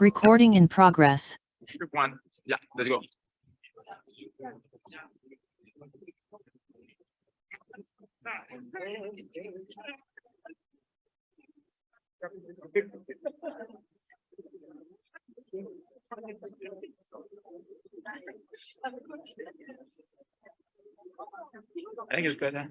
Recording in progress. One. Yeah, let's go. I think it's better.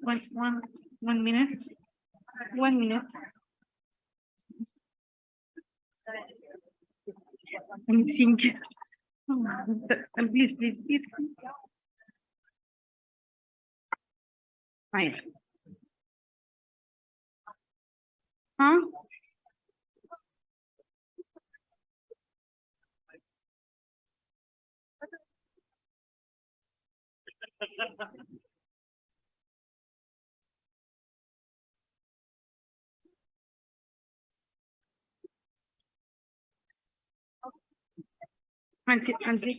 One, one, one minute. One minute. I'm thinking. Oh, please, please, please. Fine. Huh? Until, until,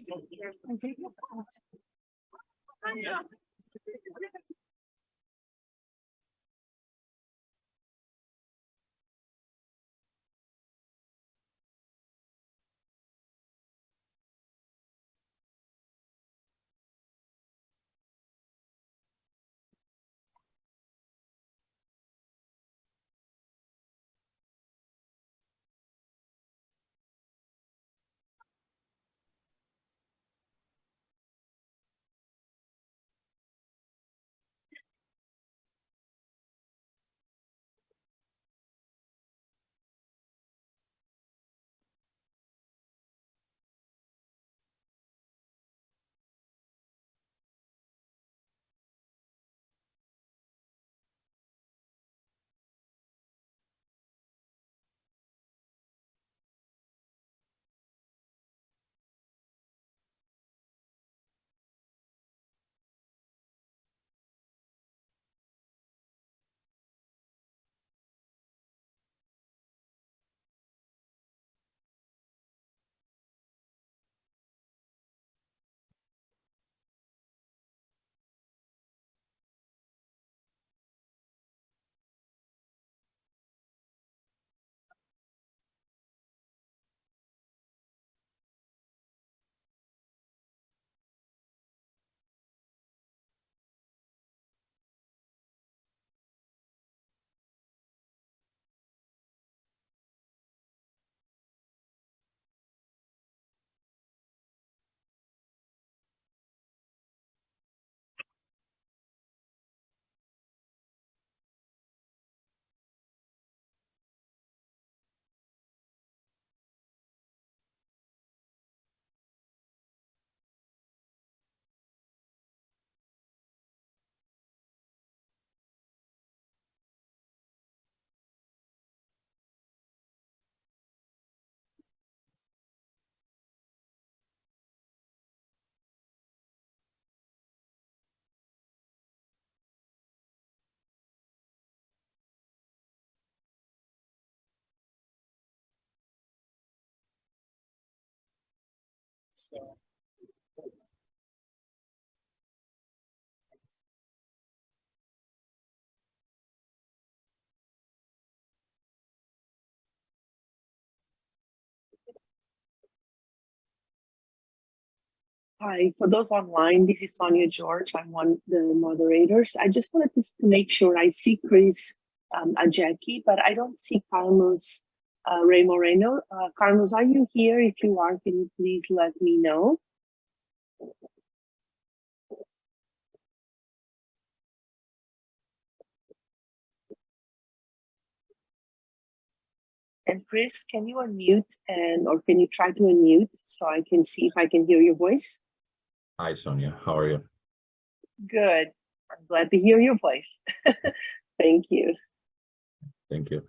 until. Hi, for those online, this is Sonia Jorge. I'm one of the moderators. I just wanted to to make sure I see Chris um, and Jackie, but I don't see Carlos uh, Rey-Moreno. Uh, Carlos, are you here? If you are, can you please let me know? And Chris, can you unmute and or can you try to unmute so I can see if I can hear your voice? Hi, Sonia. How are you? Good. I'm glad to hear your voice. Thank you. Thank you.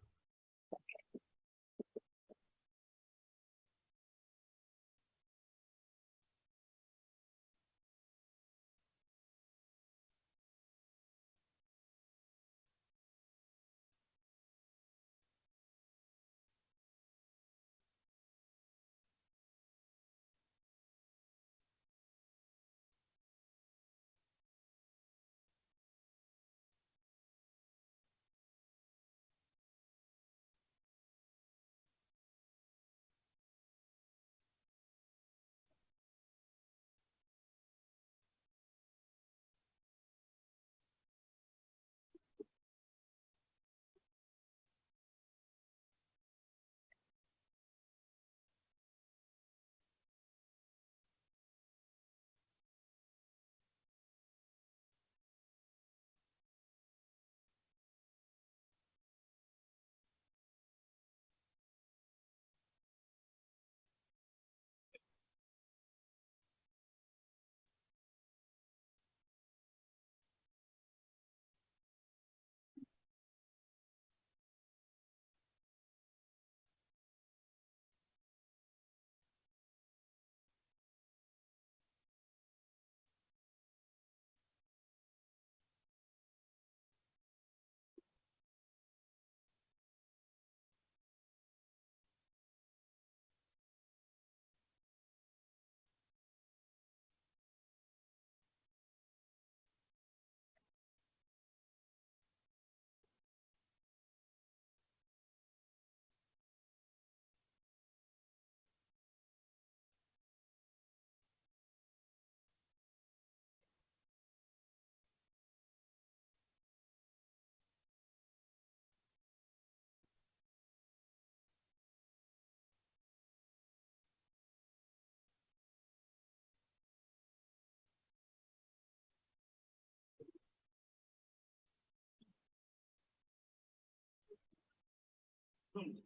うん。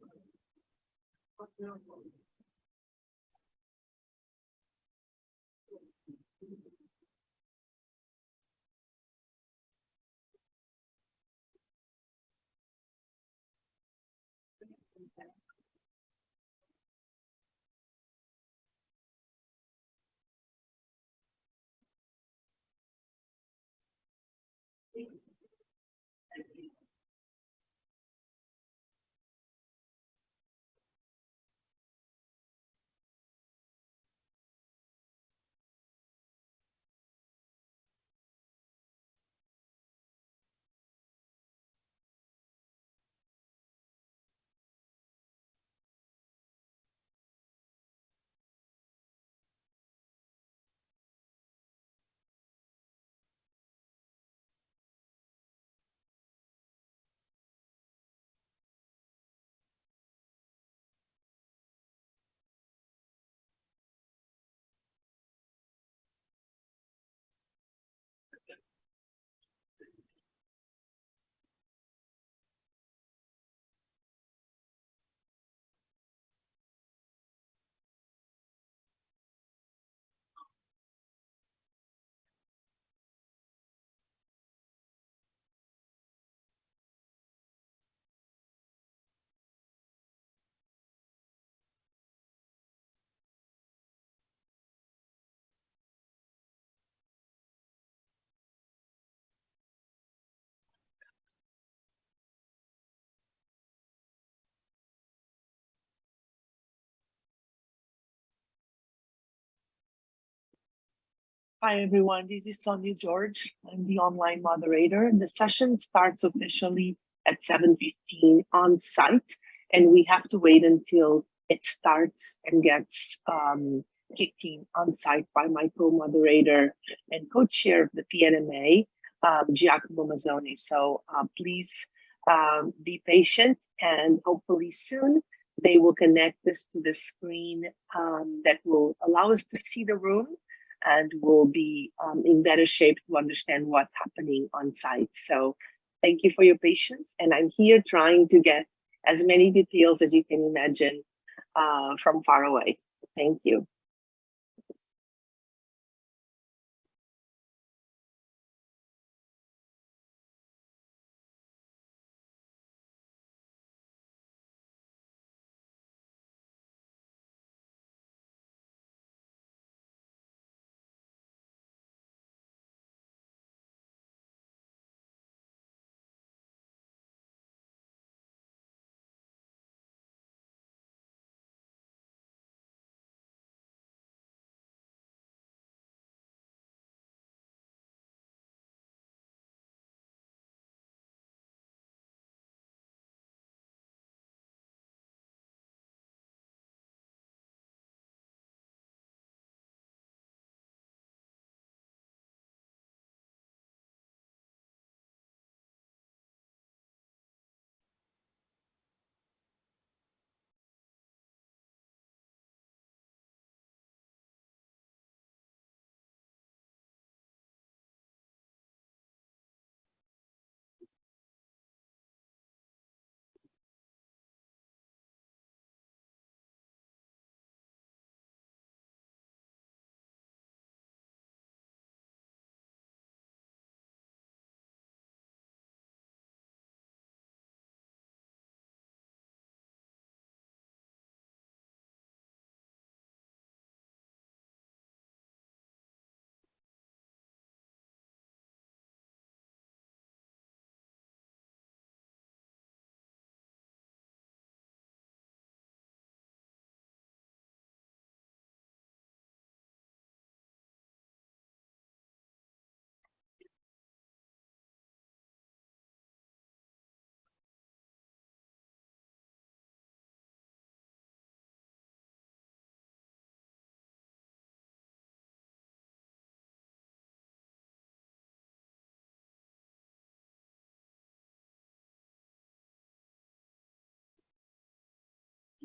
Hi, everyone. This is Sonia Jorge. I'm the online moderator. The session starts officially at 7.15 on site, and we have to wait until it starts and gets um, kicked in on site by my co-moderator and co-chair of the PNMA, um, Giacomo Mazzone. So uh, please um, be patient and hopefully soon they will connect us to the screen um, that will allow us to see the room and will be um, in better shape to understand what's happening on site. So thank you for your patience. And I'm here trying to get as many details as you can imagine uh, from far away. Thank you.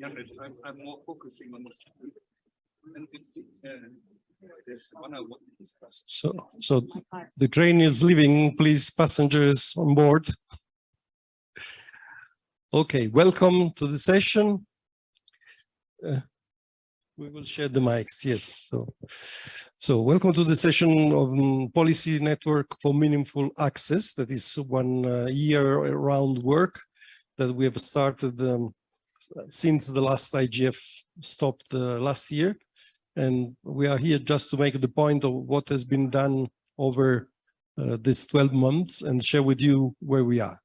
I'm, I'm more focusing on this. So, so the train is leaving, please passengers on board. Okay, welcome to the session. uh, we will share the mics, yes. So, so welcome to the session of um, Policy Network for Meaningful Access. That is one uh, year-round work that we have started um, since the last IGF stopped uh, last year. And we are here just to make the point of what has been done over uh, this 12 months and share with you where we are.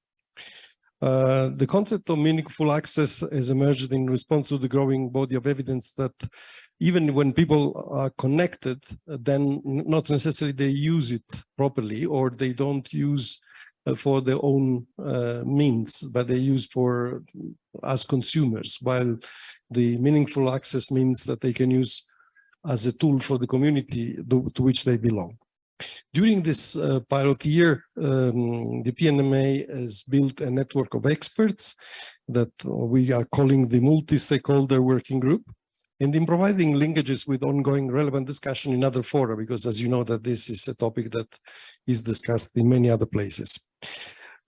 Uh, the concept of meaningful access has emerged in response to the growing body of evidence that even when people are connected, then not necessarily they use it properly or they don't use for their own uh, means, but they use for as consumers, while the meaningful access means that they can use as a tool for the community to, to which they belong. During this uh, pilot year, um, the PNMA has built a network of experts that we are calling the multi-stakeholder working group and in providing linkages with ongoing relevant discussion in other fora, because as you know that this is a topic that is discussed in many other places.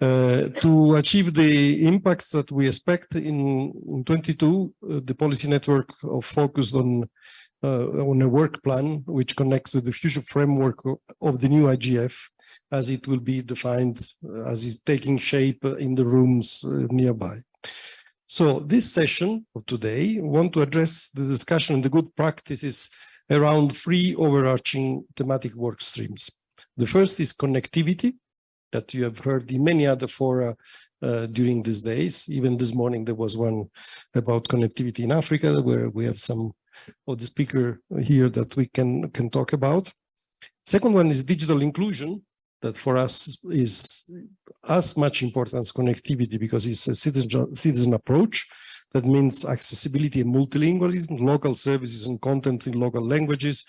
Uh, to achieve the impacts that we expect in, in 22, uh, the policy network of focused on uh, on a work plan which connects with the future framework of the new IGF as it will be defined uh, as is taking shape in the rooms uh, nearby. So this session of today want to address the discussion on the good practices around three overarching thematic work streams. The first is connectivity that you have heard in many other fora uh, during these days. Even this morning there was one about connectivity in Africa where we have some or the speaker here that we can can talk about. Second one is digital inclusion that for us is as much important as connectivity because it's a citizen citizen approach that means accessibility and multilingualism, local services and content in local languages.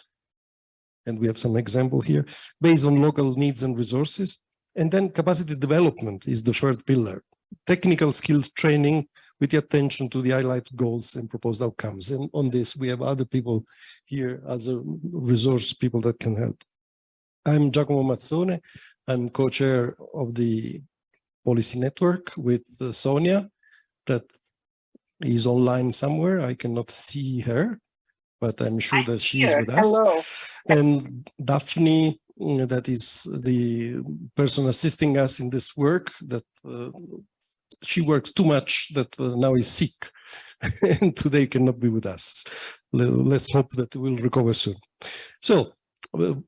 And we have some example here based on local needs and resources. And then capacity development is the third pillar. Technical skills training with the attention to the highlight goals and proposed outcomes. And on this, we have other people here as a resource people that can help. I'm Giacomo Mazzone. I'm co-chair of the policy network with uh, Sonia that is online somewhere. I cannot see her, but I'm sure that she's with us. Hello. And Daphne, that is the person assisting us in this work that uh, she works too much that uh, now is sick and today cannot be with us. Let's hope that we'll recover soon. So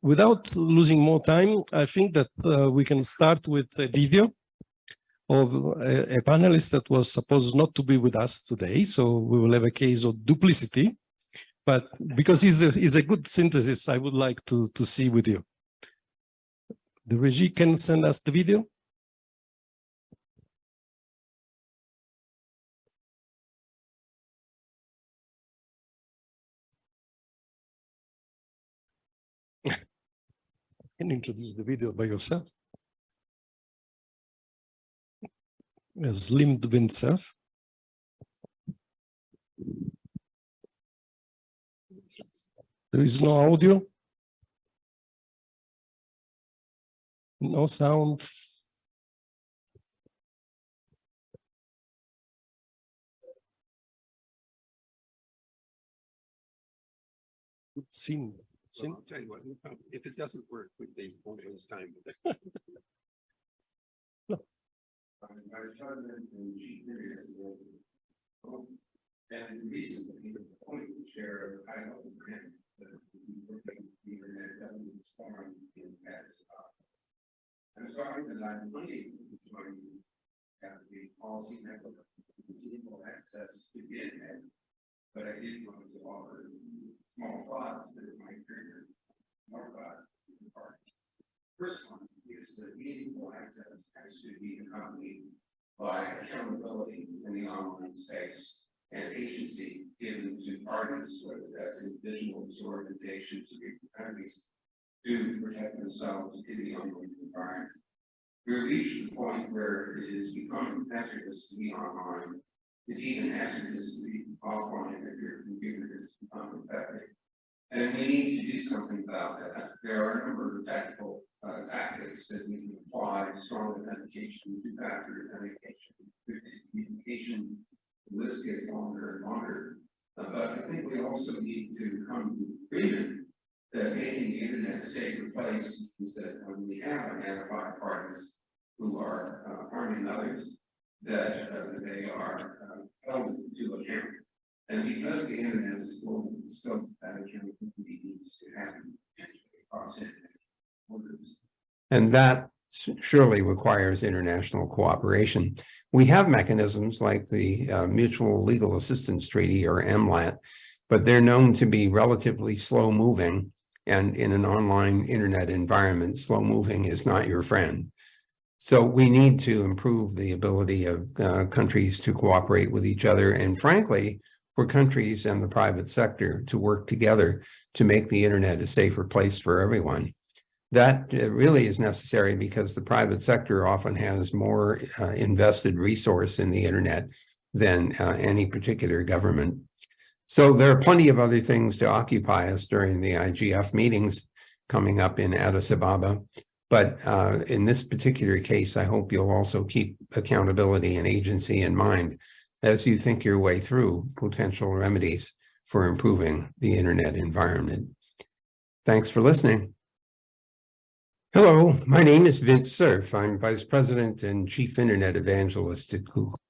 without losing more time, I think that uh, we can start with a video of a, a panelist that was supposed not to be with us today. So we will have a case of duplicity, but because he's a, he's a good synthesis, I would like to, to see with you. The regie can send us the video. can introduce the video by yourself. As Lim. There is no audio. No sound. Good scene. Scene. I'll tell you what, if it doesn't work, we they won't waste time with it. And recently, the point chair, I know, grant that we were making the internet governance forum in Paris. I'm sorry that I'm unable to join you at the policy network, equal access to the internet. But I did want to offer small thoughts that might trigger more thoughts. in the party. First one is that meaningful access has to be accompanied by accountability in the online space and agency given to parties, whether that's individuals or organizations or communities, to protect themselves in the online environment. We're reaching the point where it is becoming hazardous to be online. It's even hazardous to be offline if your computer is unaffected. And we need to do something about that. There are a number of tactical uh, tactics that we can apply, strong authentication, two-factor authentication, communication. The list gets longer and longer. Uh, But I think we also need to come to agreement making the internet a safer place is that when we have identified parties who are uh, harming others, that uh, they are uh, held to account. And because the internet is global, so that accountability needs to happen across borders. And that surely requires international cooperation. We have mechanisms like the uh, Mutual Legal Assistance Treaty or MLAT, but they're known to be relatively slow moving. And in an online internet environment, slow moving is not your friend. So we need to improve the ability of uh, countries to cooperate with each other and frankly, for countries and the private sector to work together to make the internet a safer place for everyone. That uh, really is necessary because the private sector often has more uh, invested resource in the internet than uh, any particular government. So there are plenty of other things to occupy us during the IGF meetings coming up in Addis Ababa. But uh, in this particular case, I hope you'll also keep accountability and agency in mind as you think your way through potential remedies for improving the internet environment. Thanks for listening. Hello, my name is Vint Cerf. I'm Vice President and Chief Internet Evangelist at Google.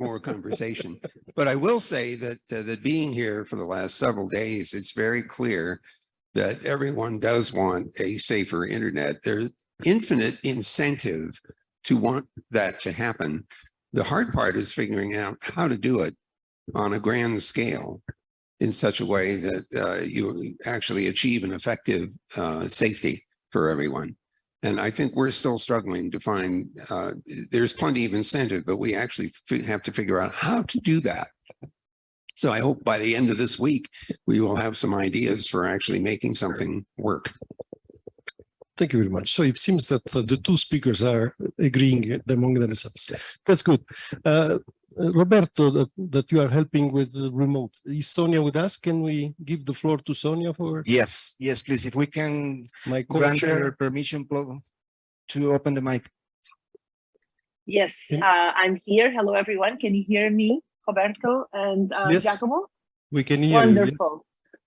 More conversation. But I will say that, uh, that being here for the last several days, it's very clear that everyone does want a safer internet. There's infinite incentive to want that to happen. The hard part is figuring out how to do it on a grand scale in such a way that uh, you actually achieve an effective uh, safety for everyone. And I think we're still struggling to find, uh, there's plenty of incentive, but we actually have to figure out how to do that. So I hope by the end of this week, we will have some ideas for actually making something work. Thank you very much. So it seems that the two speakers are agreeing among themselves. That's good. Uh, Roberto, that, that you are helping with the remote. Is Sonia with us? Can we give the floor to Sonia for Yes, yes, please. If we can my grant her permission plo- to open the mic. Yes, uh, I'm here. Hello, everyone. Can you hear me, Roberto and uh, Yes, Giacomo? We can hear you. yes.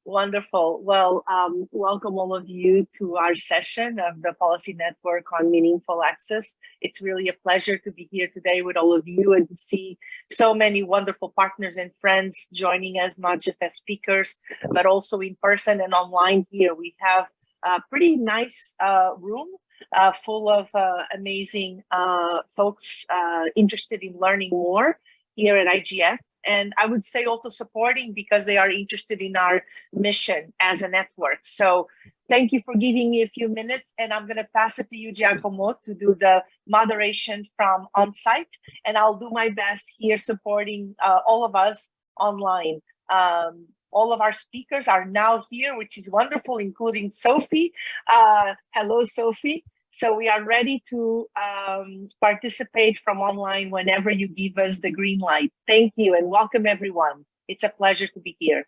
Wonderful. Well, um, welcome all of you to our session of the Policy Network on Meaningful Access. It's really a pleasure to be here today with all of you and to see so many wonderful partners and friends joining us, not just as speakers, but also in person and online here. We have a pretty nice uh, room uh, full of uh, amazing uh, folks uh, interested in learning more here at IGF and I would say also supporting because they are interested in our mission as a network. So thank you for giving me a few minutes and I'm gonna pass it to you, Giacomo, to do the moderation from on-site. And I'll do my best here supporting uh, all of us online. Um, all of our speakers are now here, which is wonderful, including Sophie. Uh, hello, Sophie. So we are ready to um, participate from online whenever you give us the green light. Thank you and welcome everyone. It's a pleasure to be here.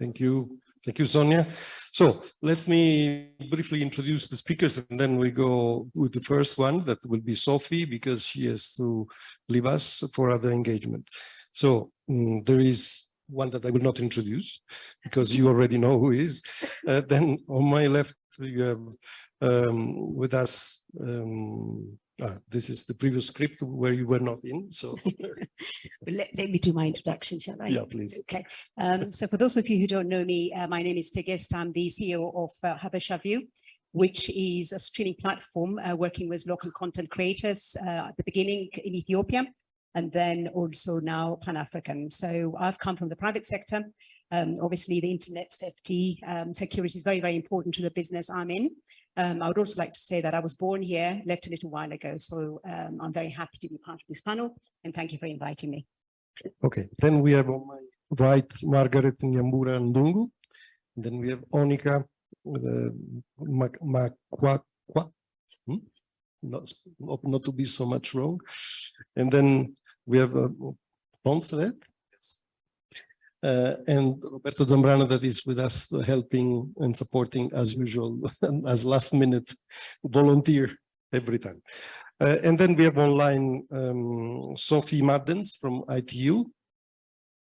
Thank you. Thank you, Sonia. So let me briefly introduce the speakers and then we go with the first one that will be Sophie because she has to leave us for other engagement. So mm, there is one that I will not introduce because you already know who is. Uh, then on my left, you have um, with us. Um, ah, this is the previous script where you were not in. So Let, let me do my introduction, shall I? yeah, please. Okay. Um, so for those of you who don't know me, uh, my name is Tegest. I'm the CEO of uh, Habesha View, which is a streaming platform uh, working with local content creators uh, at the beginning in Ethiopia and then also now Pan-African. So I've come from the private sector. Um, obviously, the internet safety um, security is very, very important to the business I'm in. Um, I would also like to say that I was born here, left a little while ago. So um, I'm very happy to be part of this panel and thank you for inviting me. Okay, then we have on my right Margaret Nyambura Ndungu. Then we have Onika uh, Hmm? Not, not to be so much wrong. And then we have uh, Poncelet. Uh, and Roberto Zambrana that is with us helping and supporting as usual as last minute volunteer every time. Uh, and then we have online um, Sophie Maddens from ITU.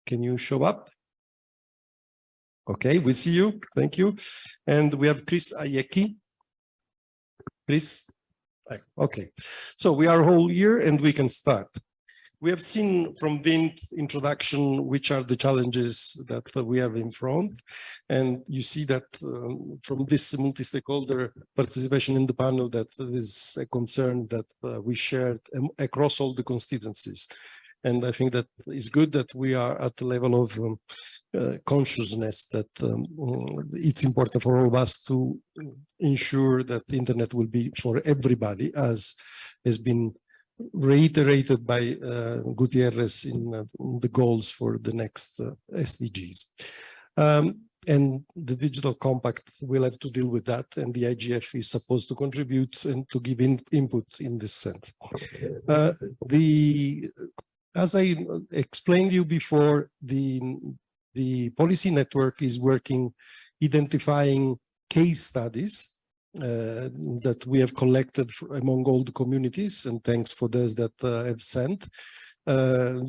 Can you show up? Okay, we see you. Thank you. And we have Chris Ayeki. Chris? Okay, so we are all here and we can start. We have seen from Vint's introduction which are the challenges that we have in front. And you see that um, from this multi-stakeholder participation in the panel that is a concern that uh, we shared um, across all the constituencies. And I think that it's good that we are at the level of um, uh, consciousness that um, mm, it's important for all of us to ensure that the internet will be for everybody as has been reiterated by uh, Guterres in, uh, in the goals for the next uh, SDGs. Um, and the digital compact will have to deal with that and the IGF is supposed to contribute and to give in, input in this sense. Uh, the as I explained you before, the the policy network is working identifying case studies uh, that we have collected among all the communities and thanks for those that uh, have sent. Uh,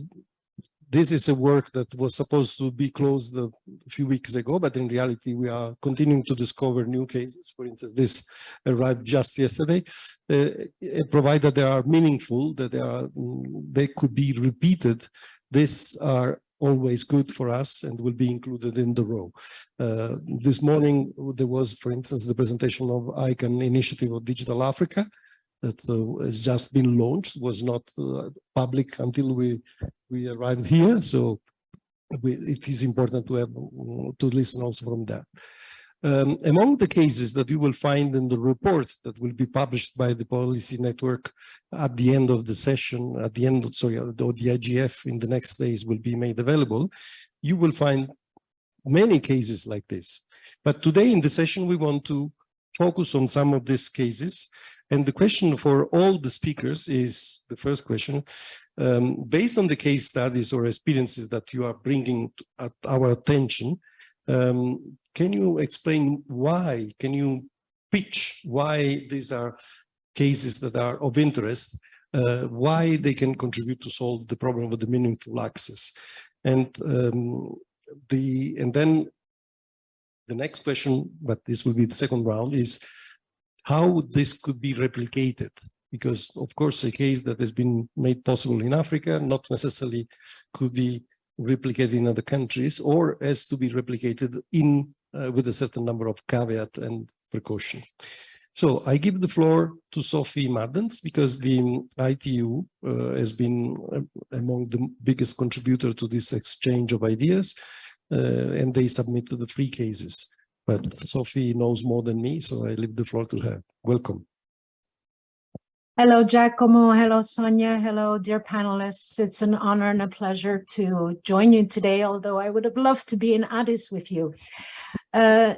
this is a work that was supposed to be closed a few weeks ago, but in reality, we are continuing to discover new cases. For instance, this arrived just yesterday, uh, provided they are meaningful, that they are, they could be repeated. These are always good for us and will be included in the row. Uh, this morning, there was, for instance, the presentation of ICANN initiative of Digital Africa that uh, has just been launched, was not uh, public until we, we arrived here. So we, it is important to have to listen also from there. Um, among the cases that you will find in the report that will be published by the policy network at the end of the session, at the end, of, sorry, or the IGF in the next days will be made available, you will find many cases like this. But today in the session, we want to focus on some of these cases. And the question for all the speakers is the first question, um, based on the case studies or experiences that you are bringing at our attention, um, can you explain why? Can you pitch why these are cases that are of interest, uh, why they can contribute to solve the problem of the meaningful access? And um, the and then the next question, but this will be the second round, is how this could be replicated because of course a case that has been made possible in Africa not necessarily could be replicated in other countries or has to be replicated in uh, with a certain number of caveat and precaution. So I give the floor to Sophie Maddens because the ITU uh, has been uh, among the biggest contributor to this exchange of ideas uh, and they submitted the three cases. But Sophie knows more than me, so I leave the floor to her. Welcome. Hello, Giacomo. Hello, Sonia. Hello, dear panelists. It's an honor and a pleasure to join you today, although I would have loved to be in Addis with you. Uh,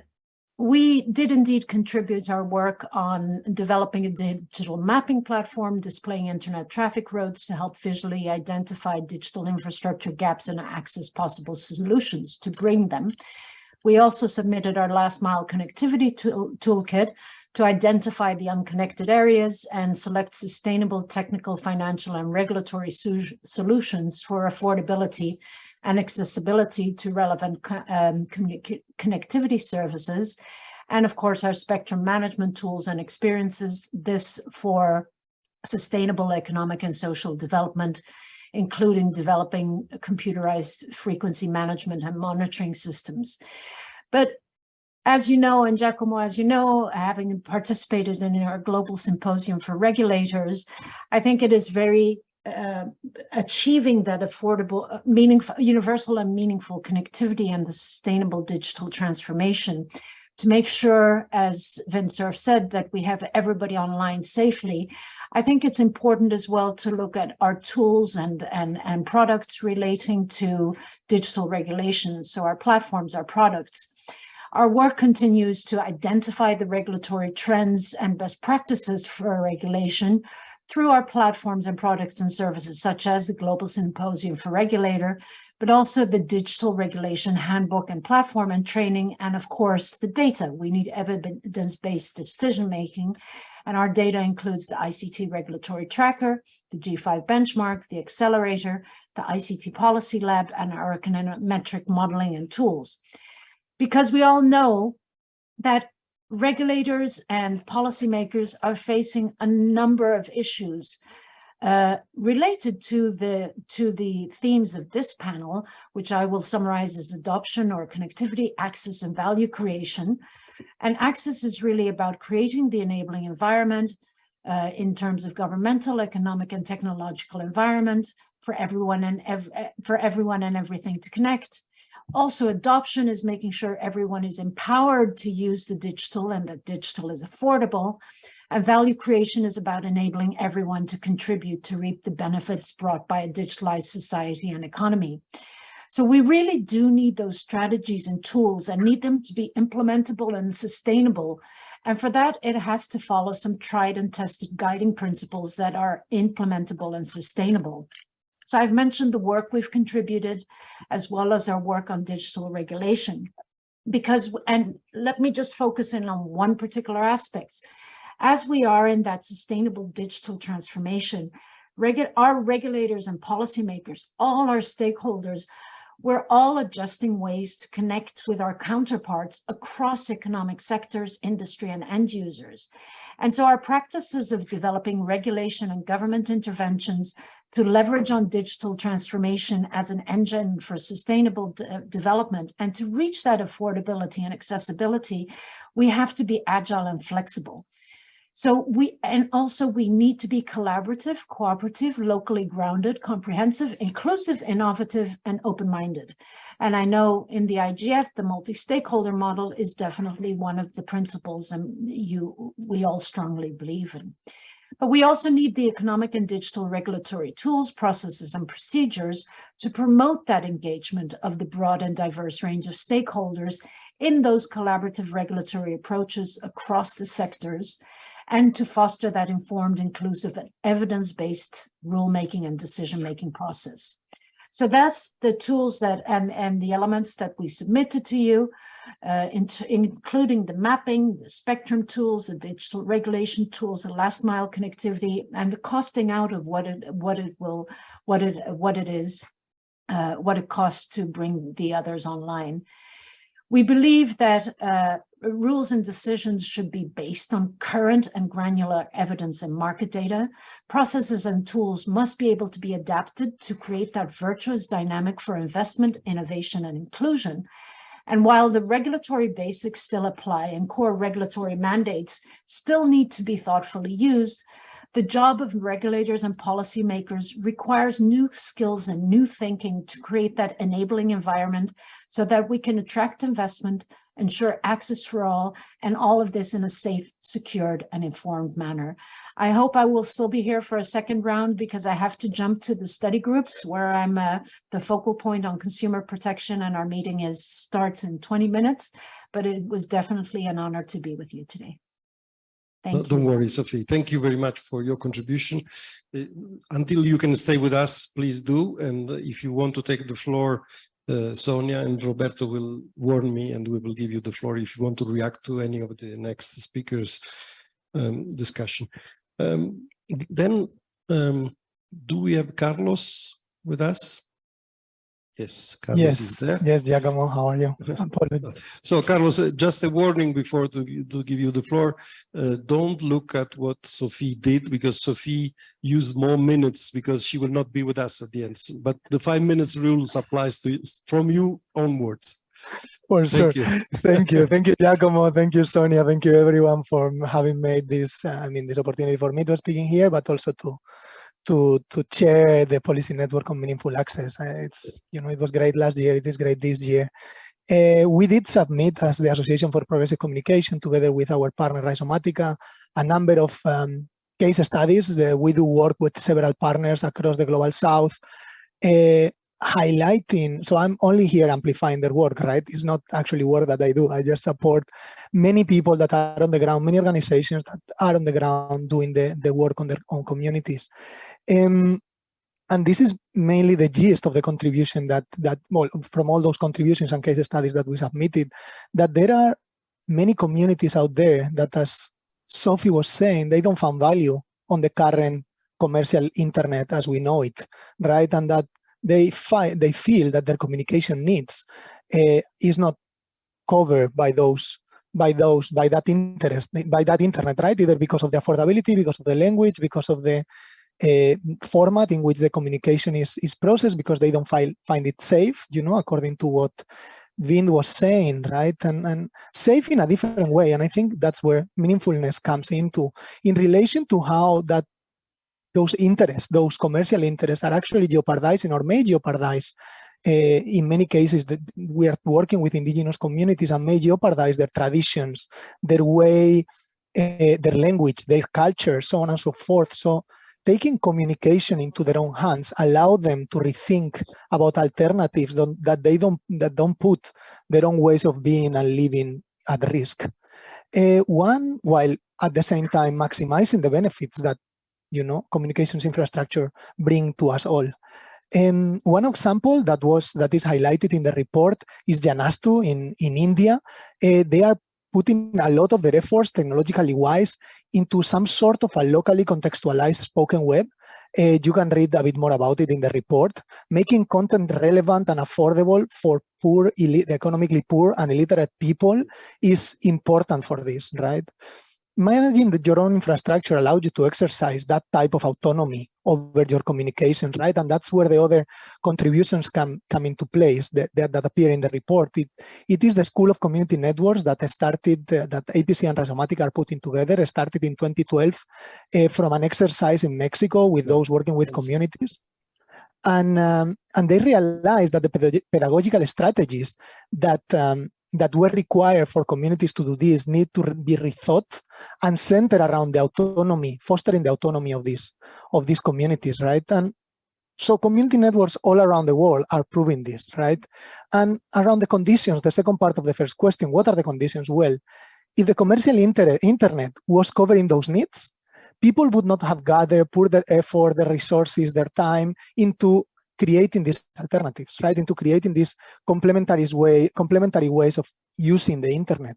we did indeed contribute our work on developing a digital mapping platform, displaying internet traffic roads to help visually identify digital infrastructure gaps and access possible solutions to bring them. We also submitted our last mile connectivity tool, toolkit to identify the unconnected areas and select sustainable technical, financial, and regulatory solutions for affordability and accessibility to relevant um, connectivity services. And of course, our spectrum management tools and experiences, this for sustainable economic and social development, including developing computerized frequency management and monitoring systems. But as you know, and Giacomo, as you know, having participated in our global symposium for regulators, I think it is very uh, achieving that affordable, uh, meaningful, universal and meaningful connectivity and the sustainable digital transformation to make sure, as Vint Cerf said, that we have everybody online safely. I think it's important as well to look at our tools and, and, and products relating to digital regulations. So our platforms, our products, Our work continues to identify the regulatory trends and best practices for regulation through our platforms and products and services, such as the Global Symposium for Regulator, but also the Digital Regulation Handbook and Platform and Training, and of course, the data. We need evidence-based decision-making, and our data includes the ICT Regulatory Tracker, the G5 Benchmark, the Accelerator, the ICT Policy Lab, and our econometric modeling and tools. Because we all know that regulators and policymakers are facing a number of issues uh, related to the to the themes of this panel, which I will summarize as adoption or connectivity, access and value creation. And access is really about creating the enabling environment uh, in terms of governmental, economic and technological environment for everyone and ev for everyone and everything to connect. Also, adoption is making sure everyone is empowered to use the digital and that digital is affordable. And value creation is about enabling everyone to contribute to reap the benefits brought by a digitalized society and economy. So we really do need those strategies and tools and need them to be implementable and sustainable. And for that, it has to follow some tried and tested guiding principles that are implementable and sustainable. So I've mentioned the work we've contributed, as well as our work on digital regulation. Because, and let me just focus in on one particular aspect. As we are in that sustainable digital transformation, regu our regulators and policymakers, all our stakeholders, we're all adjusting ways to connect with our counterparts across economic sectors, industry, and end users. And so our practices of developing regulation and government interventions to leverage on digital transformation as an engine for sustainable de development and to reach that affordability and accessibility, we have to be agile and flexible. So we, and also we need to be collaborative, cooperative, locally grounded, comprehensive, inclusive, innovative, and open-minded. And I know in the IGF, the multi-stakeholder model is definitely one of the principles and you, we all strongly believe in. But we also need the economic and digital regulatory tools, processes, and procedures to promote that engagement of the broad and diverse range of stakeholders in those collaborative regulatory approaches across the sectors and to foster that informed, inclusive, and evidence-based rulemaking and decision-making process. So that's the tools that and, and the elements that we submitted to you, uh, in, including the mapping, the spectrum tools, the digital regulation tools, the last mile connectivity, and the costing out of what it what it will what it what it is, uh, what it costs to bring the others online. We believe that uh, rules and decisions should be based on current and granular evidence and market data. Processes and tools must be able to be adapted to create that virtuous dynamic for investment, innovation, and inclusion. And while the regulatory basics still apply and core regulatory mandates still need to be thoughtfully used, the job of regulators and policymakers requires new skills and new thinking to create that enabling environment so that we can attract investment, ensure access for all, and all of this in a safe, secured, and informed manner. I hope I will still be here for a second round because I have to jump to the study groups where I'm uh, the focal point on consumer protection and our meeting is starts in 20 minutes, but it was definitely an honor to be with you today. No. Don't worry, Sophie. Thank you very much for your contribution. Uh, until you can stay with us, please do. And if you want to take the floor, uh, Sonia and Roberto will warn me and we will give you the floor if you want to react to any of the next speakers um, discussion. Um, then, um, do we have Carlos with us? Yes, Carlos yes, is there. yes, Giacomo, how are you? so, Carlos, uh, just a warning before to, to give you the floor. Uh, don't look at what Sophie did because Sophie used more minutes because she will not be with us at the end. But the five minutes rules applies to from you onwards. For Thank sure. You. Thank you. Thank you, Giacomo. Thank you, Sonia. Thank you, everyone, for having made this, uh, I mean, this opportunity for me to speaking here, but also to to to chair the policy network on meaningful access. Uh, it's you know it was great last year. It is great this year. Uh, we did submit as the Association for Progressive Communication, together with our partner Rhizomatica, a number of um, case studies. Uh, we do work with several partners across the global south. Uh, highlighting, so I'm only here amplifying their work, right? It's not actually work that I do. I just support many people that are on the ground, many organizations that are on the ground doing the, the work on their own communities. Um, and this is mainly the gist of the contribution that, that well, from all those contributions and case studies that we submitted, that there are many communities out there that, as Sophie was saying, they don't find value on the current commercial internet as we know it, right? And that they find they feel that their communication needs uh, is not covered by those by those by that interest by that internet, right? Either because of the affordability, because of the language, because of the uh, format in which the communication is is processed, because they don't find find it safe, you know, according to what Vin was saying, right? And, and safe in a different way. And I think that's where meaningfulness comes into in relation to how that those interests, those commercial interests are actually jeopardizing or may jeopardize uh, in many cases that we are working with indigenous communities and may jeopardize their traditions, their way, uh, their language, their culture, so on and so forth. So taking communication into their own hands allow them to rethink about alternatives that they don't that don't put their own ways of being and living at risk. Uh, one, while at the same time maximizing the benefits that you know communications infrastructure bring to us all. And one example that was that is highlighted in the report is Janastu in in India. Uh, they are putting a lot of their efforts technologically wise into some sort of a locally contextualized spoken web. Uh, you can read a bit more about it in the report. Making content relevant and affordable for poor, economically poor and illiterate people is important for this, right? Managing the, your own infrastructure allows you to exercise that type of autonomy over your communication, right? And that's where the other contributions come, come into place that, that, that appear in the report. It, it is the School of Community Networks that started, uh, that APC and Rhizomatica are putting together, started in 2012 uh, from an exercise in Mexico with those working with communities. And, um, and they realized that the pedagogical strategies that um, that were required for communities to do this need to be rethought and centered around the autonomy, fostering the autonomy of these of these communities, right? And so community networks all around the world are proving this, right? And around the conditions, the second part of the first question, what are the conditions? Well, if the commercial inter internet was covering those needs, people would not have gathered, put their effort, their resources, their time into creating these alternatives, right? Into creating these complementary way, complementary ways of using the internet.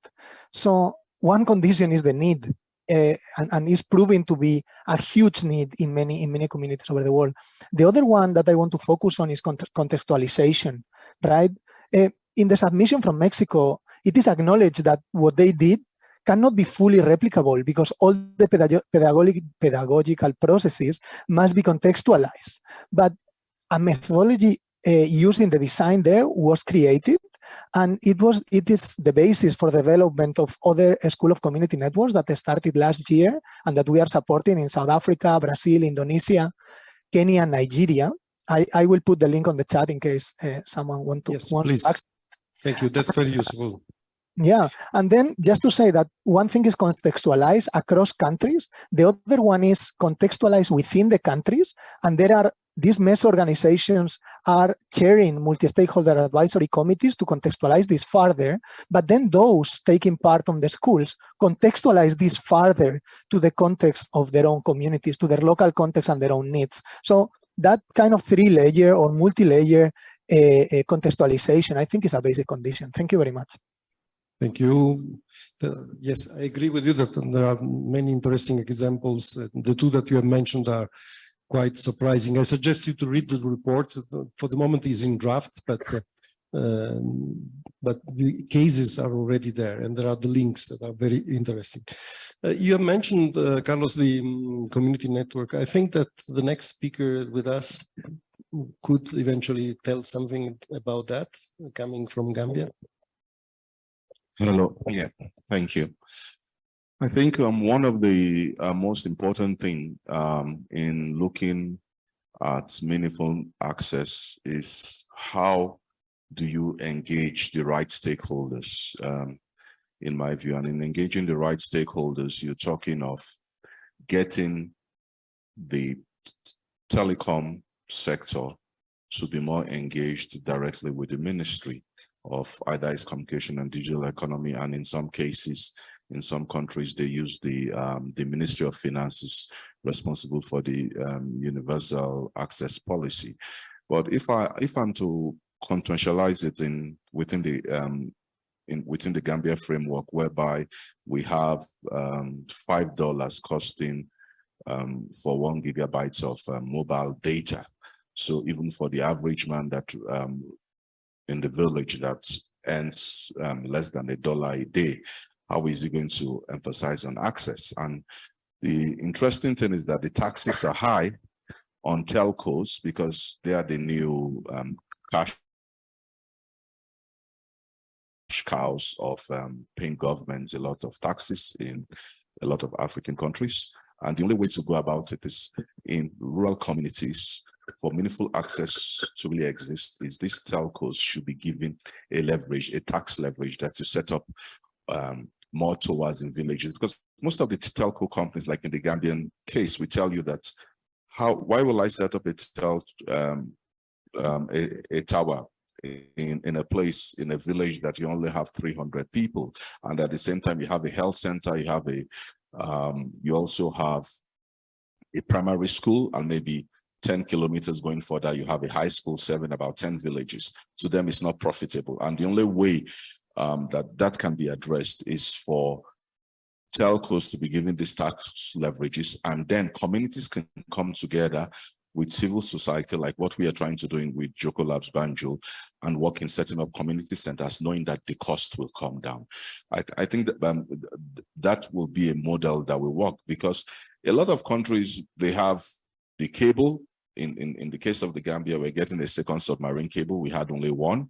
So one condition is the need, uh, and, and is proving to be a huge need in many in many communities over the world. The other one that I want to focus on is contextualization, right? Uh, in the submission from Mexico, it is acknowledged that what they did cannot be fully replicable because all the pedagogic, pedagogical processes must be contextualized. But a methodology uh, used in the design there was created and it was it is the basis for development of other school of community networks that started last year and that we are supporting in South Africa, Brazil, Indonesia, Kenya, and Nigeria. I, I will put the link on the chat in case uh, someone want to. Yes, want please. To Thank you. That's very useful. Yeah, and then just to say that one thing is contextualized across countries, the other one is contextualized within the countries, and there are these MES organizations are chairing multi-stakeholder advisory committees to contextualize this further, but then those taking part on the schools contextualize this further to the context of their own communities, to their local context and their own needs. So that kind of three-layer or multi-layer uh, uh, contextualization, I think is a basic condition. Thank you very much. Thank you. Yes, I agree with you that there are many interesting examples. The two that you have mentioned are quite surprising. I suggest you to read the report. For the moment, it's in draft, but uh, um, but the cases are already there, and there are the links that are very interesting. Uh, you have mentioned, uh, Carlos, the um, community network. I think that the next speaker with us could eventually tell something about that, coming from Gambia. Hello. Yeah, thank you. I think um, one of the uh, most important thing um, in looking at meaningful access is how do you engage the right stakeholders, um, in my view. And in engaging the right stakeholders, you're talking of getting the telecom sector to be more engaged directly with the ministry of either its communication and digital economy, and in some cases, in some countries, they use the um, the Ministry of Finances responsible for the um, universal access policy. But if I if I'm to contextualize it in within the um, in within the Gambia framework, whereby we have um, five dollars costing um, for one gigabyte of uh, mobile data. So even for the average man that in the village that earns um, less than a dollar a day, how is he going to emphasize on access? And the interesting thing is that the taxes are high on telcos because they are the new um, cash cows of um, paying governments a lot of taxes in a lot of African countries. And the only way to go about it is in rural communities for meaningful access to really exist is these telcos should be given a leverage, a tax leverage that to set up um, more towards in villages because most of the telco companies like in the Gambian case we tell you that how why will I set up a tel um, um, a, a tower in, in a place in a village that you only have 300 people and at the same time you have a health center you have a um, you also have a primary school and maybe 10 kilometers going further, you have a high school serving about 10 villages. To them, it's not profitable. And the only way um, that that can be addressed is for telcos to be given these tax leverages and then communities can come together with civil society like what we are trying to do in with Jokkolabs Banjul and work in setting up community centers knowing that the cost will come down. I, I think that um, that will be a model that will work because a lot of countries, they have the cable, in, in, in the case of the Gambia, we're getting a second submarine cable. We had only one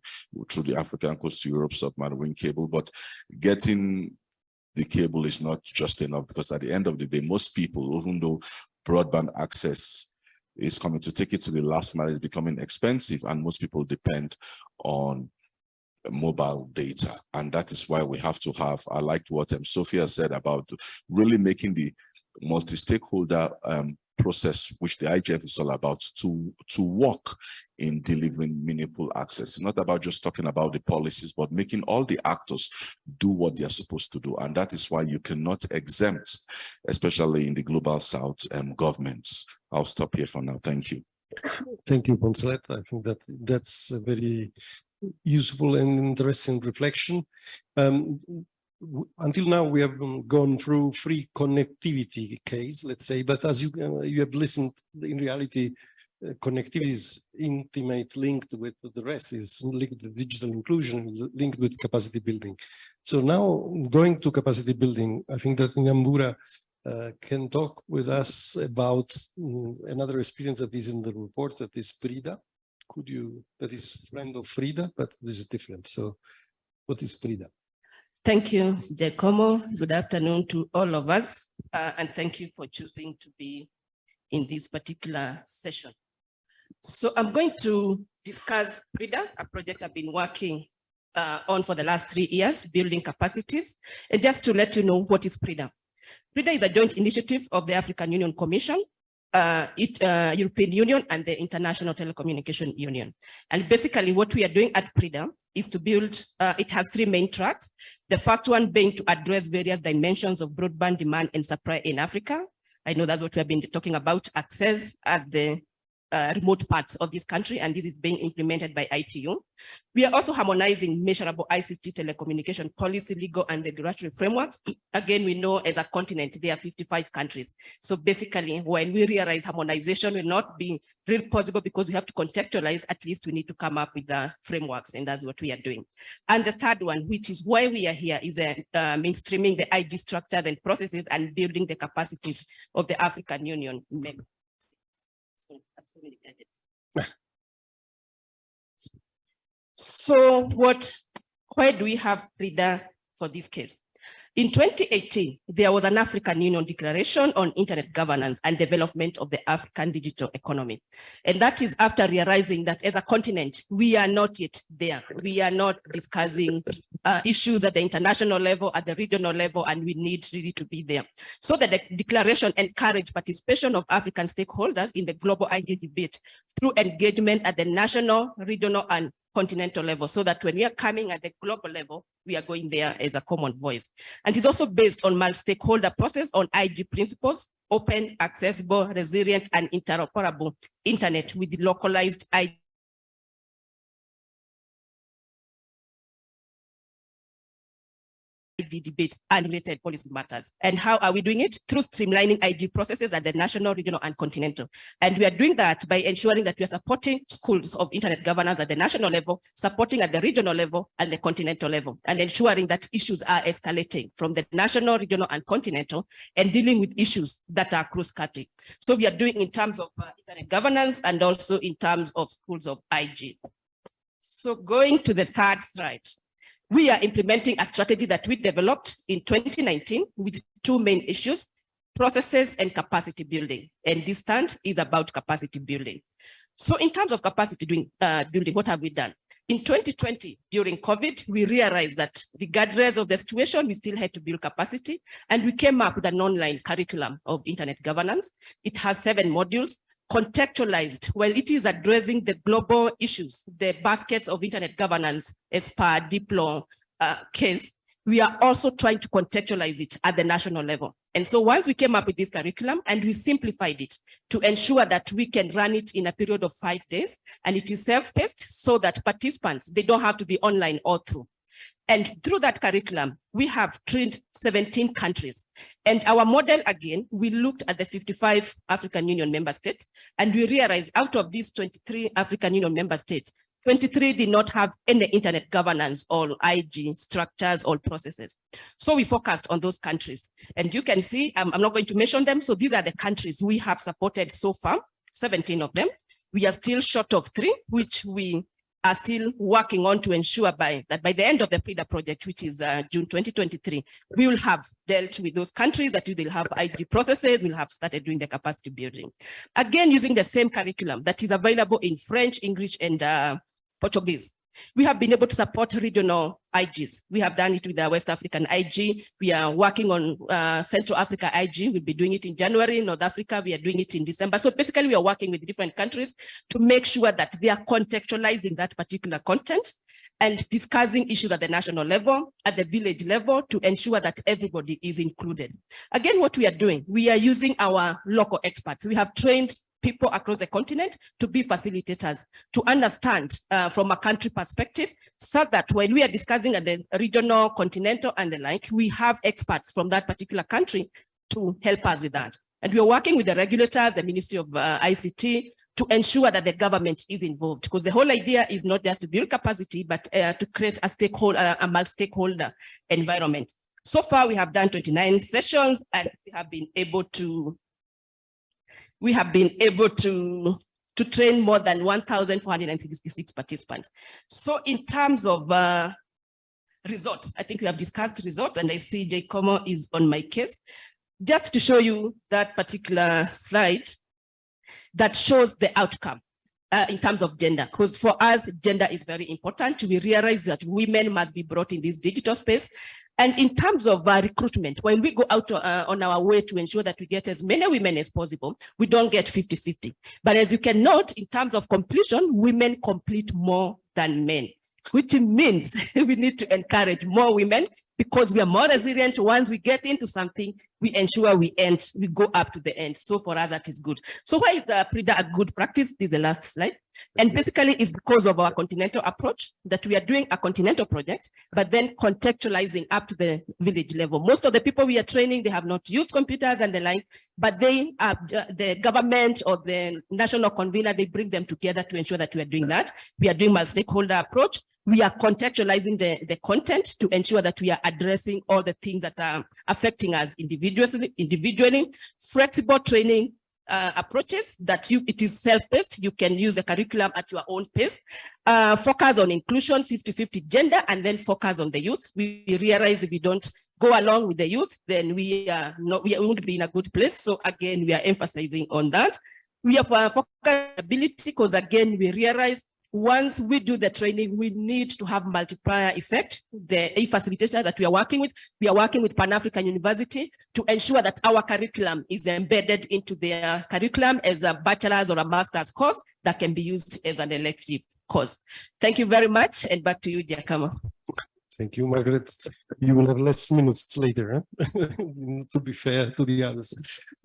through the African Coast to Europe submarine cable, but getting the cable is not just enough because at the end of the day, most people, even though broadband access is coming to take it to the last mile is becoming expensive and most people depend on mobile data and that is why we have to have i liked what um, sophia said about really making the multi-stakeholder um, process which the IGF is all about to to work in delivering meaningful access it's not about just talking about the policies but making all the actors do what they are supposed to do and that is why you cannot exempt especially in the global south um, governments I'll stop here for now. Thank you. Thank you, Poncelet. I think that that's a very useful and interesting reflection. Um, until now, we have gone through free connectivity case, let's say, but as you uh, you have listened, in reality, uh, connectivity is intimate linked with the rest, is linked with digital inclusion, linked with capacity building. So now going to capacity building, I think that Nyambura uh, can talk with us about um, another experience that is in the report that is Prida. Could you, that is friend of Frida, but this is different. So what is Prida? Thank you, Giacomo. Good afternoon to all of us. Uh, and thank you for choosing to be in this particular session. So I'm going to discuss Prida, a project I've been working uh, on for the last three years, building capacities. And just to let you know what is Prida. PRIDA is a joint initiative of the African Union Commission, uh, it, uh, European Union and the International Telecommunication Union. And basically what we are doing at PRIDA is to build, uh, it has three main tracks. The first one being to address various dimensions of broadband demand and supply in Africa. I know that's what we have been talking about, access at the uh, remote parts of this country, and this is being implemented by ITU. We are also harmonizing measurable ICT telecommunication policy, legal and regulatory frameworks. Again, we know as a continent, there are 55 countries. So basically, when we realize harmonization will not be real possible because we have to contextualize, at least we need to come up with the frameworks, and that's what we are doing. And the third one, which is why we are here, is uh, uh, mainstreaming the IG structures and processes and building the capacities of the African Union So what, why do we have PRIDA for this case? In 2018, there was an African Union Declaration on Internet Governance and Development of the African Digital Economy. And that is after realizing that as a continent, we are not yet there. We are not discussing uh, issues at the international level, at the regional level, and we need really to be there. So that the declaration encouraged participation of African stakeholders in the global IG debate through engagement at the national, regional, and continental level so that when we are coming at the global level, we are going there as a common voice. And it's also based on multi-stakeholder process on IG principles, open, accessible, resilient, and interoperable internet with localized IG Debates and related policy matters. And how are we doing it? Through streamlining IG processes at the national, regional, and continental. And we are doing that by ensuring that we are supporting schools of internet governance at the national level, supporting at the regional level and the continental level, and ensuring that issues are escalating from the national, regional, and continental, and dealing with issues that are cross-cutting. So we are doing in terms of uh, internet governance and also in terms of schools of IG. So going to the third slide we are implementing a strategy that we developed in 2019 with two main issues, processes and capacity building. And this stand is about capacity building. So in terms of capacity doing, uh, building, what have we done? In 2020, during COVID, we realized that regardless of the situation, we still had to build capacity. And we came up with an online curriculum of internet governance. It has seven modules contextualized while it is addressing the global issues, the baskets of internet governance as per Diplo uh, case, we are also trying to contextualize it at the national level. And so once we came up with this curriculum and we simplified it to ensure that we can run it in a period of five days and it is self-paced so that participants, they don't have to be online all through. And through that curriculum, we have trained 17 countries. And our model, again, we looked at the 55 African Union member states, and we realized out of these 23 African Union member states, 23 did not have any internet governance or IG structures or processes. So we focused on those countries. And you can see, um, I'm not going to mention them. So these are the countries we have supported so far, 17 of them. We are still short of three, which we are still working on to ensure by that by the end of the PRIDA project, which is uh, June 2023, we will have dealt with those countries that will have IG processes, we'll have started doing the capacity building. Again, using the same curriculum that is available in French, English, and uh, Portuguese. We have been able to support regional IGs. We have done it with our West African IG. We are working on uh, Central Africa IG. We'll be doing it in January. North Africa, we are doing it in December. So basically, we are working with different countries to make sure that they are contextualizing that particular content and discussing issues at the national level, at the village level, to ensure that everybody is included. Again, what we are doing, we are using our local experts. We have trained people across the continent to be facilitators, to understand uh, from a country perspective, so that when we are discussing at the regional, continental, and the like, we have experts from that particular country to help us with that. And we are working with the regulators, the Ministry of uh, ICT, to ensure that the government is involved because the whole idea is not just to build capacity, but uh, to create a stakeholder, a multi-stakeholder environment. So far, we have done 29 sessions and we have been able to we have been able to, to train more than 1,466 participants. So in terms of uh, results, I think we have discussed results and I see Giacomo is on my case. Just to show you that particular slide that shows the outcome. Uh, in terms of gender, because for us, gender is very important. We realize that women must be brought in this digital space and in terms of uh, recruitment, when we go out uh, on our way to ensure that we get as many women as possible, we don't get 50-50. But as you can note, in terms of completion, women complete more than men, which means we need to encourage more women because we are more resilient. Once we get into something, we ensure we end, we go up to the end. So for us, that is good. So why is the PRIDA a good practice? This is the last slide. And basically it's because of our continental approach that we are doing a continental project, but then contextualizing up to the village level. Most of the people we are training, they have not used computers and the like, but they are uh, the government or the national convener, they bring them together to ensure that we are doing that. We are doing multi-stakeholder approach. We are contextualizing the, the content to ensure that we are addressing all the things that are affecting us individually, individually flexible training, uh, approaches that you it is self-paced. You can use the curriculum at your own pace. Uh, focus on inclusion, 50-50 gender, and then focus on the youth. We realize if we don't go along with the youth, then we are not we won't be in a good place. So again, we are emphasizing on that. We have uh, focus ability because again, we realize once we do the training, we need to have multiplier effect. The a facilitator that we are working with, we are working with Pan-African University to ensure that our curriculum is embedded into their curriculum as a bachelor's or a master's course that can be used as an elective course. Thank you very much. And back to you, Giacomo. Thank you, Margaret. You will have less minutes later, huh? to be fair to the others.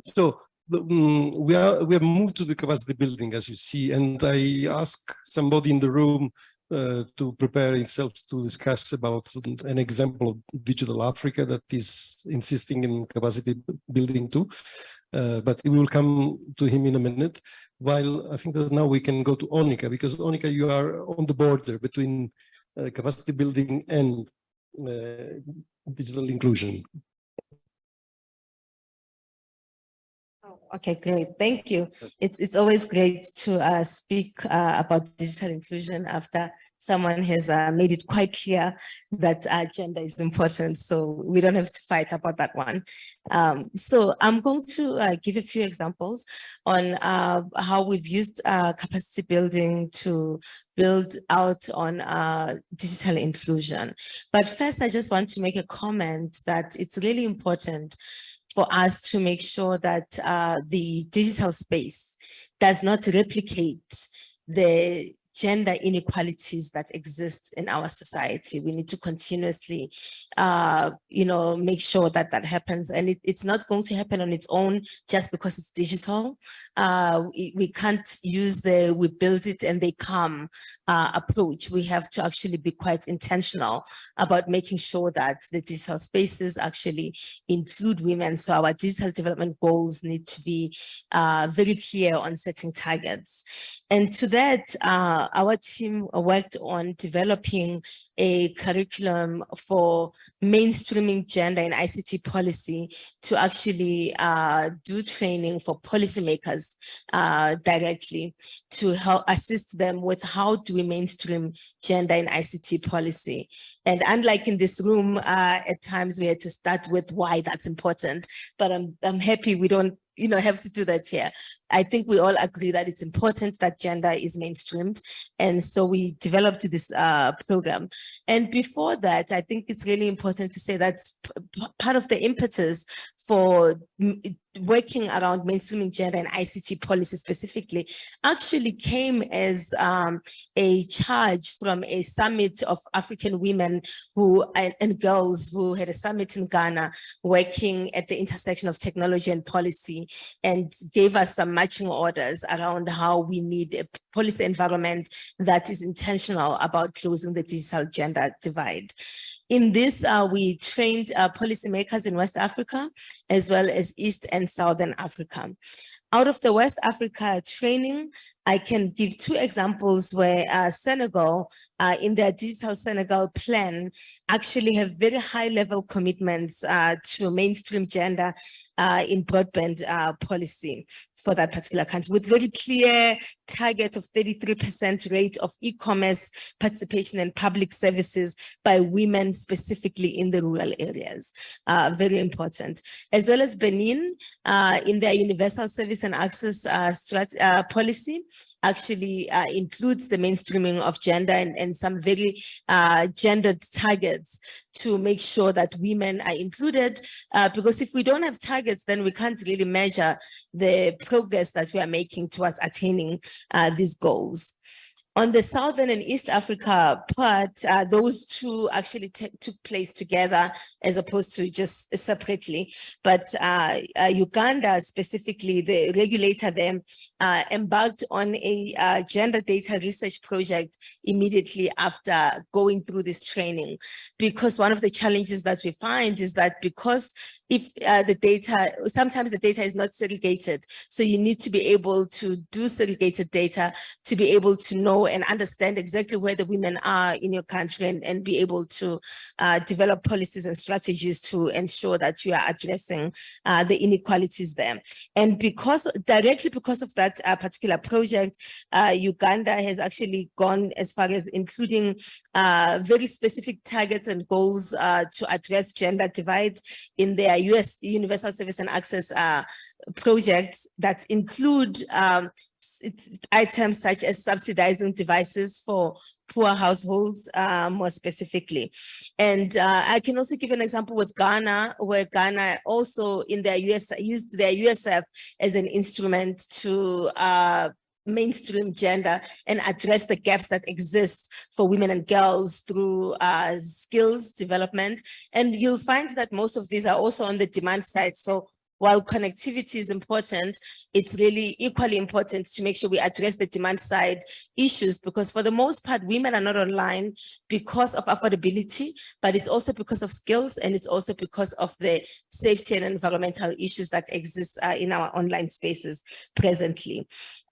So um, we are we have moved to the capacity building, as you see, and I ask somebody in the room uh, to prepare himself to discuss about an example of digital Africa that is insisting in capacity building too. Uh, but we will come to him in a minute. While I think that now we can go to Onica, because Onica, you are on the border between uh, capacity building and uh, digital inclusion. Okay, great. Thank you. It's it's always great to uh, speak uh, about digital inclusion after someone has uh, made it quite clear that uh, gender is important. So we don't have to fight about that one. Um, so I'm going to uh, give a few examples on uh, how we've used uh, capacity building to build out on uh, digital inclusion. But first, I just want to make a comment that it's really important for us to make sure that uh, the digital space does not replicate the gender inequalities that exist in our society. We need to continuously, uh, you know, make sure that that happens. And it, it's not going to happen on its own just because it's digital. Uh, we, we, can't use the we build it and they come uh, approach. We have to actually be quite intentional about making sure that the digital spaces actually include women. So our digital development goals need to be uh, very clear on setting targets. And to that, uh, our team worked on developing a curriculum for mainstreaming gender and ICT policy to actually uh, do training for policymakers uh, directly to help assist them with how do we mainstream gender and ICT policy. And unlike in this room, uh, at times we had to start with why that's important, but I'm, I'm happy we don't you know, have to do that here. I think we all agree that it's important that gender is mainstreamed. And so we developed this uh, program. And before that, I think it's really important to say that part of the impetus for working around mainstreaming gender and ICT policy specifically actually came as um, a charge from a summit of African women who and, and, girls who had a summit in Ghana working at the intersection of technology and policy and gave us some matching orders around how we need a policy environment that is intentional about closing the digital gender divide. In this, uh, we trained uh, policymakers in West Africa, as well as East and Southern Africa. Out of the West Africa training, I can give two examples where uh, Senegal, uh, in their digital Senegal plan, actually have very high level commitments uh, to mainstream gender uh, in broadband uh, policy for that particular country with very clear target of 33% rate of e-commerce participation and public services by women specifically in the rural areas. Uh, very important. As well as Benin in their universal service and access policy, actually uh, includes the mainstreaming of gender and, and some very uh, gendered targets to make sure that women are included. Uh, because if we don't have targets, then we can't really measure the progress that we are making towards attaining uh, these goals. On the Southern and East Africa part, uh, those two actually took place together as opposed to just separately. But uh, uh, Uganda specifically, the regulator there uh, embarked on a uh, gender data research project immediately after going through this training. Because one of the challenges that we find is that because if uh, the data, sometimes the data is not segregated. So you need to be able to do segregated data to be able to know and understand exactly where the women are in your country and, and be able to uh, develop policies and strategies to ensure that you are addressing uh, the inequalities there. And because directly because of that uh, particular project, uh, Uganda has actually gone as far as including uh, very specific targets and goals to address gender divide in their US Universal Service and Access uh, projects that include um, items such as subsidizing devices for poor households uh, more specifically. And uh, I can also give an example with Ghana, where Ghana also in their US used their USF as an instrument to uh, mainstream gender and address the gaps that exist for women and girls through uh, skills development. And you'll find that most of these are also on the demand side. So while connectivity is important, it's really equally important to make sure we address the demand side issues because for the most part, women are not online because of affordability, but it's also because of skills and it's also because of the safety and environmental issues that exist uh, in our online spaces presently.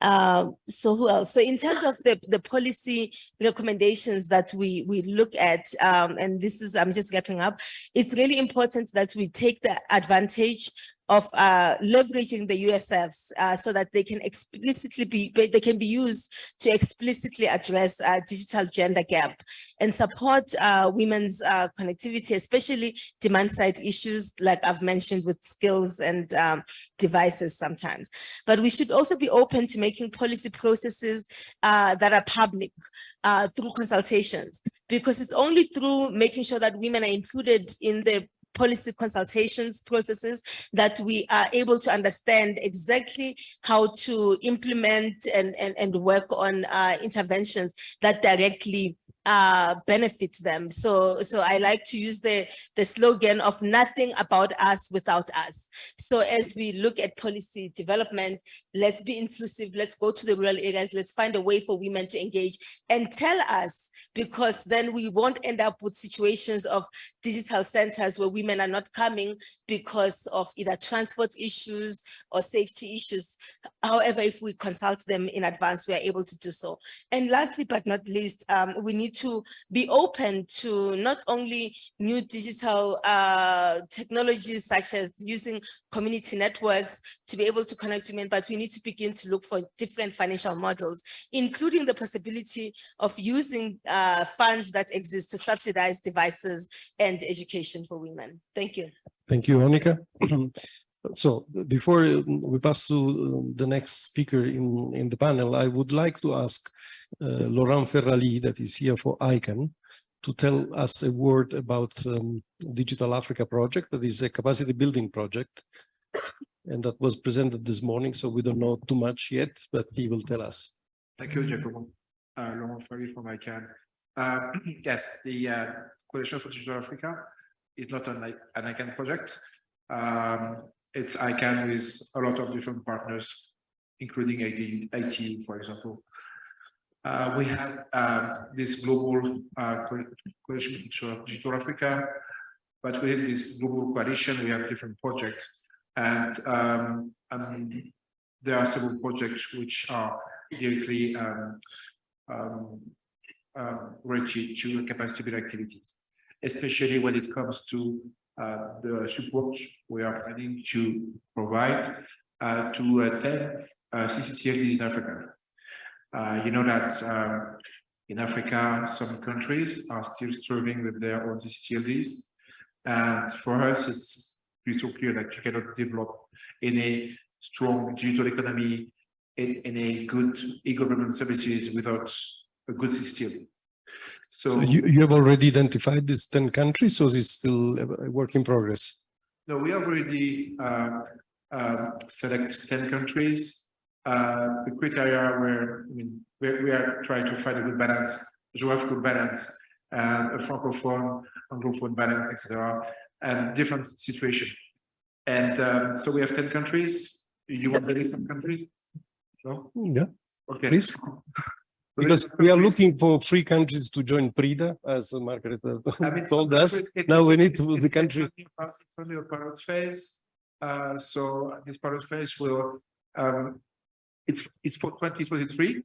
Um, so who else? So in terms of the, the policy recommendations that we, we look at, um, and this is, I'm just wrapping up, it's really important that we take the advantage of uh, leveraging the USFs uh, so that they can explicitly be, they can be used to explicitly address uh, digital gender gap and support uh, women's uh, connectivity, especially demand side issues like I've mentioned with skills and um, devices sometimes. But we should also be open to making policy processes uh, that are public through consultations. Because it's only through making sure that women are included in the policy consultations processes that we are able to understand exactly how to implement and, and, and work on uh, interventions that directly uh, benefit them. So, so I like to use the, the slogan of nothing about us without us. So as we look at policy development, let's be inclusive, let's go to the rural areas, let's find a way for women to engage and tell us, because then we won't end up with situations of digital centers where women are not coming because of either transport issues or safety issues. However, if we consult them in advance, we are able to do so. And lastly, but not least, um, we need to be open to not only new digital uh, technologies such as using community networks to be able to connect women, but we need to begin to look for different financial models, including the possibility of using uh, funds that exist to subsidize devices and education for women. Thank you. Thank you, Monica. So before we pass to the next speaker in, in the panel, I would like to ask uh, Laurent Ferrali, that is here for ICANN, to tell us a word about um, Digital Africa project, that is a capacity building project, and that was presented this morning, so we don't know too much yet, but he will tell us. Thank you, Giacomo. Uh, Laurent Ferrali from ICANN. Uh, yes, the uh, Coalition for Digital Africa is not an, an ICANN project. Um, it's ICANN with a lot of different partners, including IT, IT for example. Uh, we have uh, this global uh, coalition for digital Africa, but within this global coalition, we have different projects. And, um, and there are several projects which are directly um, um, um related to capacity building activities, especially when it comes to the support we are planning to provide uh, to uh, 10 CCTLDs in Africa. you know that in Africa, some countries are still struggling with their own CCTLDs. And for us, it's crystal clear that you cannot develop any strong digital economy in, in a good e-government services without a good CCTLD. So you, you have already identified these 10 countries, so it's still a work in progress? No, we have already uh, uh, select 10 countries. Uh, the criteria were, I mean, we, we are trying to find a good balance, geographical balance, and a francophone, anglophone balance, etc., and different situation. And um, so we have 10 countries. You want to name some countries? No? Yeah. Okay. Please. Because we are looking for three countries to join PRIDA, as Margaret uh, I mean, told us. it- Now we need to, the country. It's only a pilot phase. Uh, so this pilot phase will, um, it's, it's for twenty twenty-three.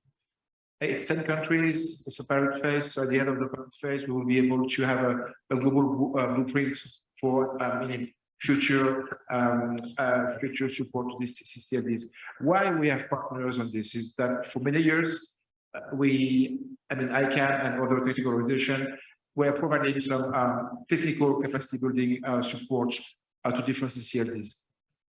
It's ten countries, it's a pilot phase. So at the end of the pilot phase, we will be able to have a, a global uh, blueprint for, um, future, um, uh, future support to these CCTVs. Why we have partners on this is that for many years, we, I mean, ICANN and other critical organizations were providing some um, technical capacity building uh, support uh, to different ccTLDs.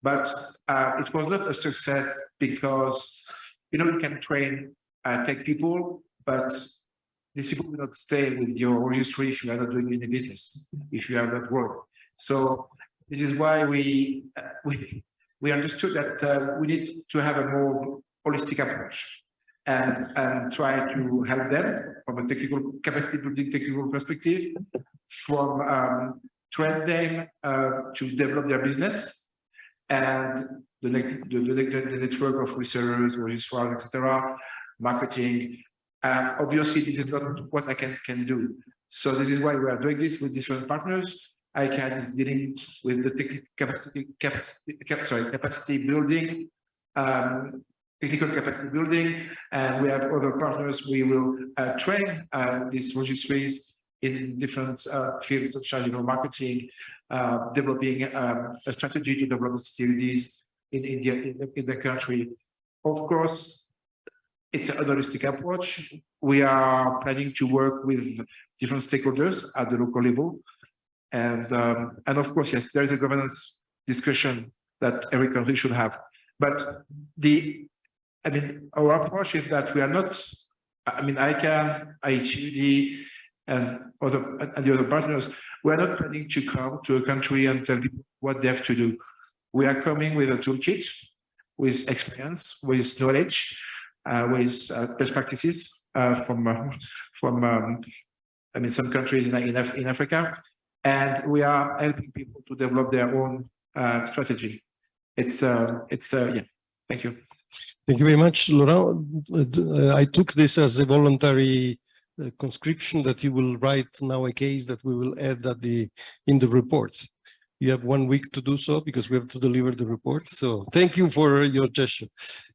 But uh, it was not a success because, you know, you can train uh, tech people, but these people will not stay with your registry if you are not doing any business, if you are not work. So this is why we uh, we we understood that we need to have a more holistic approach and and try to help them from a technical capacity building technical perspective, from um, train them uh, to develop their business and the, the, the, the network of resellers, registrars, etc., marketing. Obviously, this is not what I can can do. So this is why we are doing this with different partners. ICANN is dealing with the technical capacity, capacity, cap, sorry, capacity building, um, technical capacity building, and we have other partners. We will uh, train uh, these registries in different uh, fields such as you know marketing, uh, developing um, a strategy to develop facilities in India in the, in the country. Of course, it's a holistic approach. We are planning to work with different stakeholders at the local level. And, um, and of course, yes, there is a governance discussion that every country should have. But the, I mean, our approach is that we are not, I mean, ICANN, IHUD, and other and the other partners, we are not planning to come to a country and tell people what they have to do. We are coming with a toolkit, with experience, with knowledge, uh, with uh, best practices uh, from uh, from um, I mean some countries in in, Af in Africa, and we are helping people to develop their own uh, strategy. It's uh, it's yeah. Thank you. Thank you very much, Laurent. Uh, I took this as a voluntary uh, conscription that you will write now a case that we will add at the in the report. You have one week to do so because we have to deliver the report. So thank you for your gesture.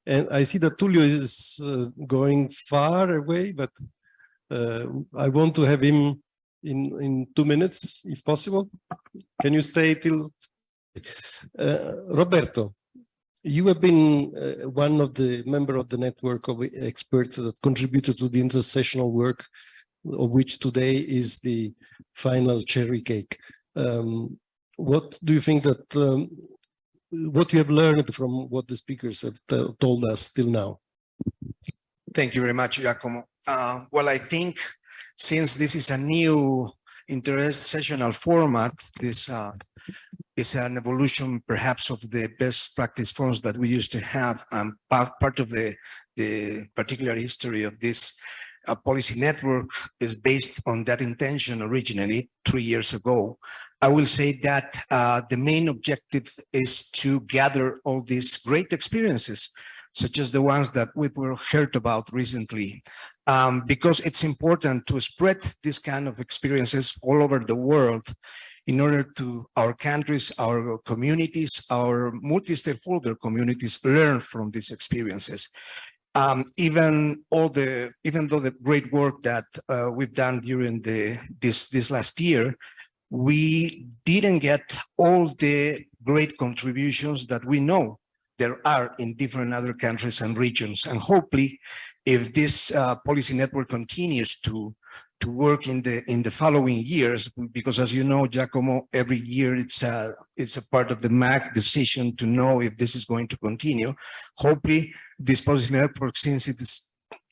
And I see that Tulio is uh, going far away, but I want to have him in in two minutes, if possible. Can you stay till? Roberto, you have been uh, one of the member of the network of experts that contributed to the intersessional work, of which today is the final cherry cake. Um, what do you think that, um, what you have learned from what the speakers have told us till now? Thank you very much, Giacomo. Uh, well, I think since this is a new intersessional format, this uh, is an evolution perhaps of the best practice forums that we used to have. and part, part of the, the particular history of this uh, policy network is based on that intention originally three years ago. I will say that uh, the main objective is to gather all these great experiences, such as the ones that we were heard about recently, um, because it's important to spread this kind of experiences all over the world in order to our countries, our communities, our multi-stakeholder communities learn from these experiences. Um, even all the, even though the great work that uh, we've done during the this this last year, we didn't get all the great contributions that we know there are in different other countries and regions. And hopefully, if this uh, policy network continues to to work in the in the following years, because as you know, Giacomo, every year it's a it's a part of the MAG decision to know if this is going to continue. Hopefully, this policy network, since it is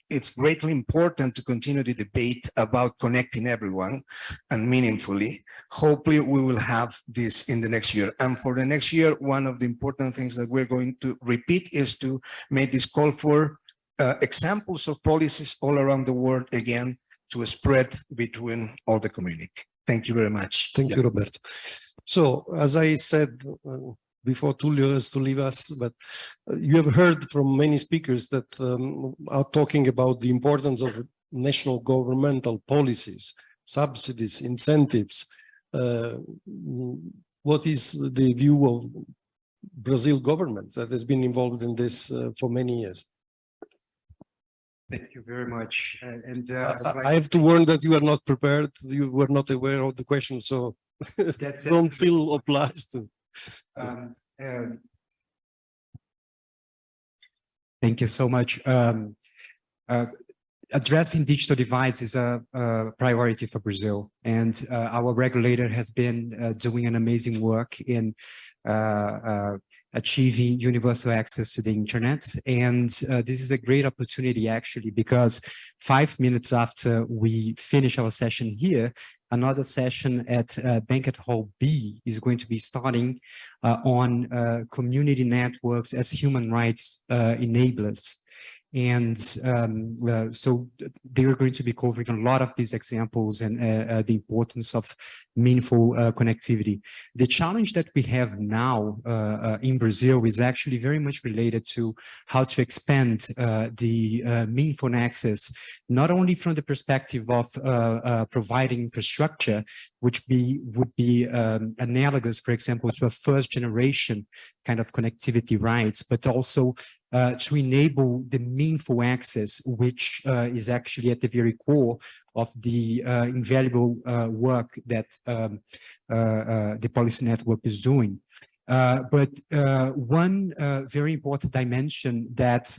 it's greatly important to continue the debate about connecting everyone and meaningfully. Hopefully we will have this in the next year. And for the next year, one of the important things that we're going to repeat is to make this call for uh, examples of policies all around the world again to spread between all the community. Thank you very much. Thank you, Roberto. So as I said uh, before Tulio has to leave us, but uh, you have heard from many speakers that um, are talking about the importance of national governmental policies, subsidies, incentives. Uh, what is the view of Brazil government that has been involved in this uh, for many years? Thank you very much. And uh, I- like- I have to warn that you are not prepared, you were not aware of the question, so That's don't it. feel obliged to. Um, um, Thank you so much. Um, uh, Addressing digital divides is a, a priority for Brazil, and uh, our regulator has been uh, doing an amazing work in uh, uh, achieving universal access to the internet. And uh, this is a great opportunity actually, because five minutes after we finish our session here, another session at uh, Banquet Hall B is going to be starting uh, on uh, community networks as human rights uh, enablers. And um, so they are going to be covering a lot of these examples and uh, the importance of meaningful uh, connectivity. The challenge that we have now uh, uh, in Brazil is actually very much related to how to expand uh, the uh, meaningful access, not only from the perspective of uh, providing infrastructure, which be would be um, analogous, for example, to a first generation kind of connectivity rights, but also uh, to enable the meaningful access, which uh, is actually at the very core of the uh, invaluable uh, work that um, uh, uh, the policy network is doing. Uh, but one very important dimension that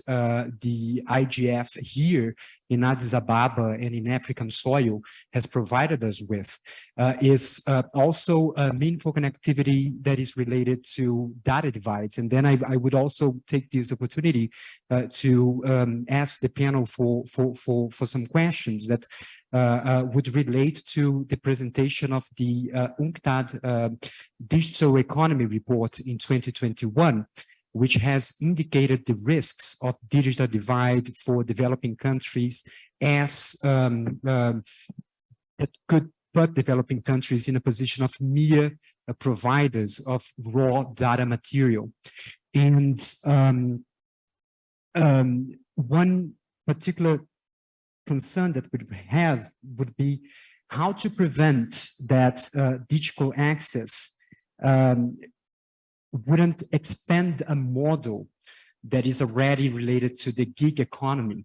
the IGF here in Addis Ababa and in African soil has provided us with uh, is uh, also a meaningful connectivity that is related to data divides. And then I, I would also take this opportunity uh, to um, ask the panel for, for, for, for some questions that uh, uh, would relate to the presentation of the UNCTAD Digital Economy Report in 2021, which has indicated the risks of digital divide for developing countries as um, um, that could put developing countries in a position of mere uh, providers of raw data material. And um, um, one particular concern that we have would be how to prevent that uh, digital access um, wouldn't expand a model that is already related to the gig economy,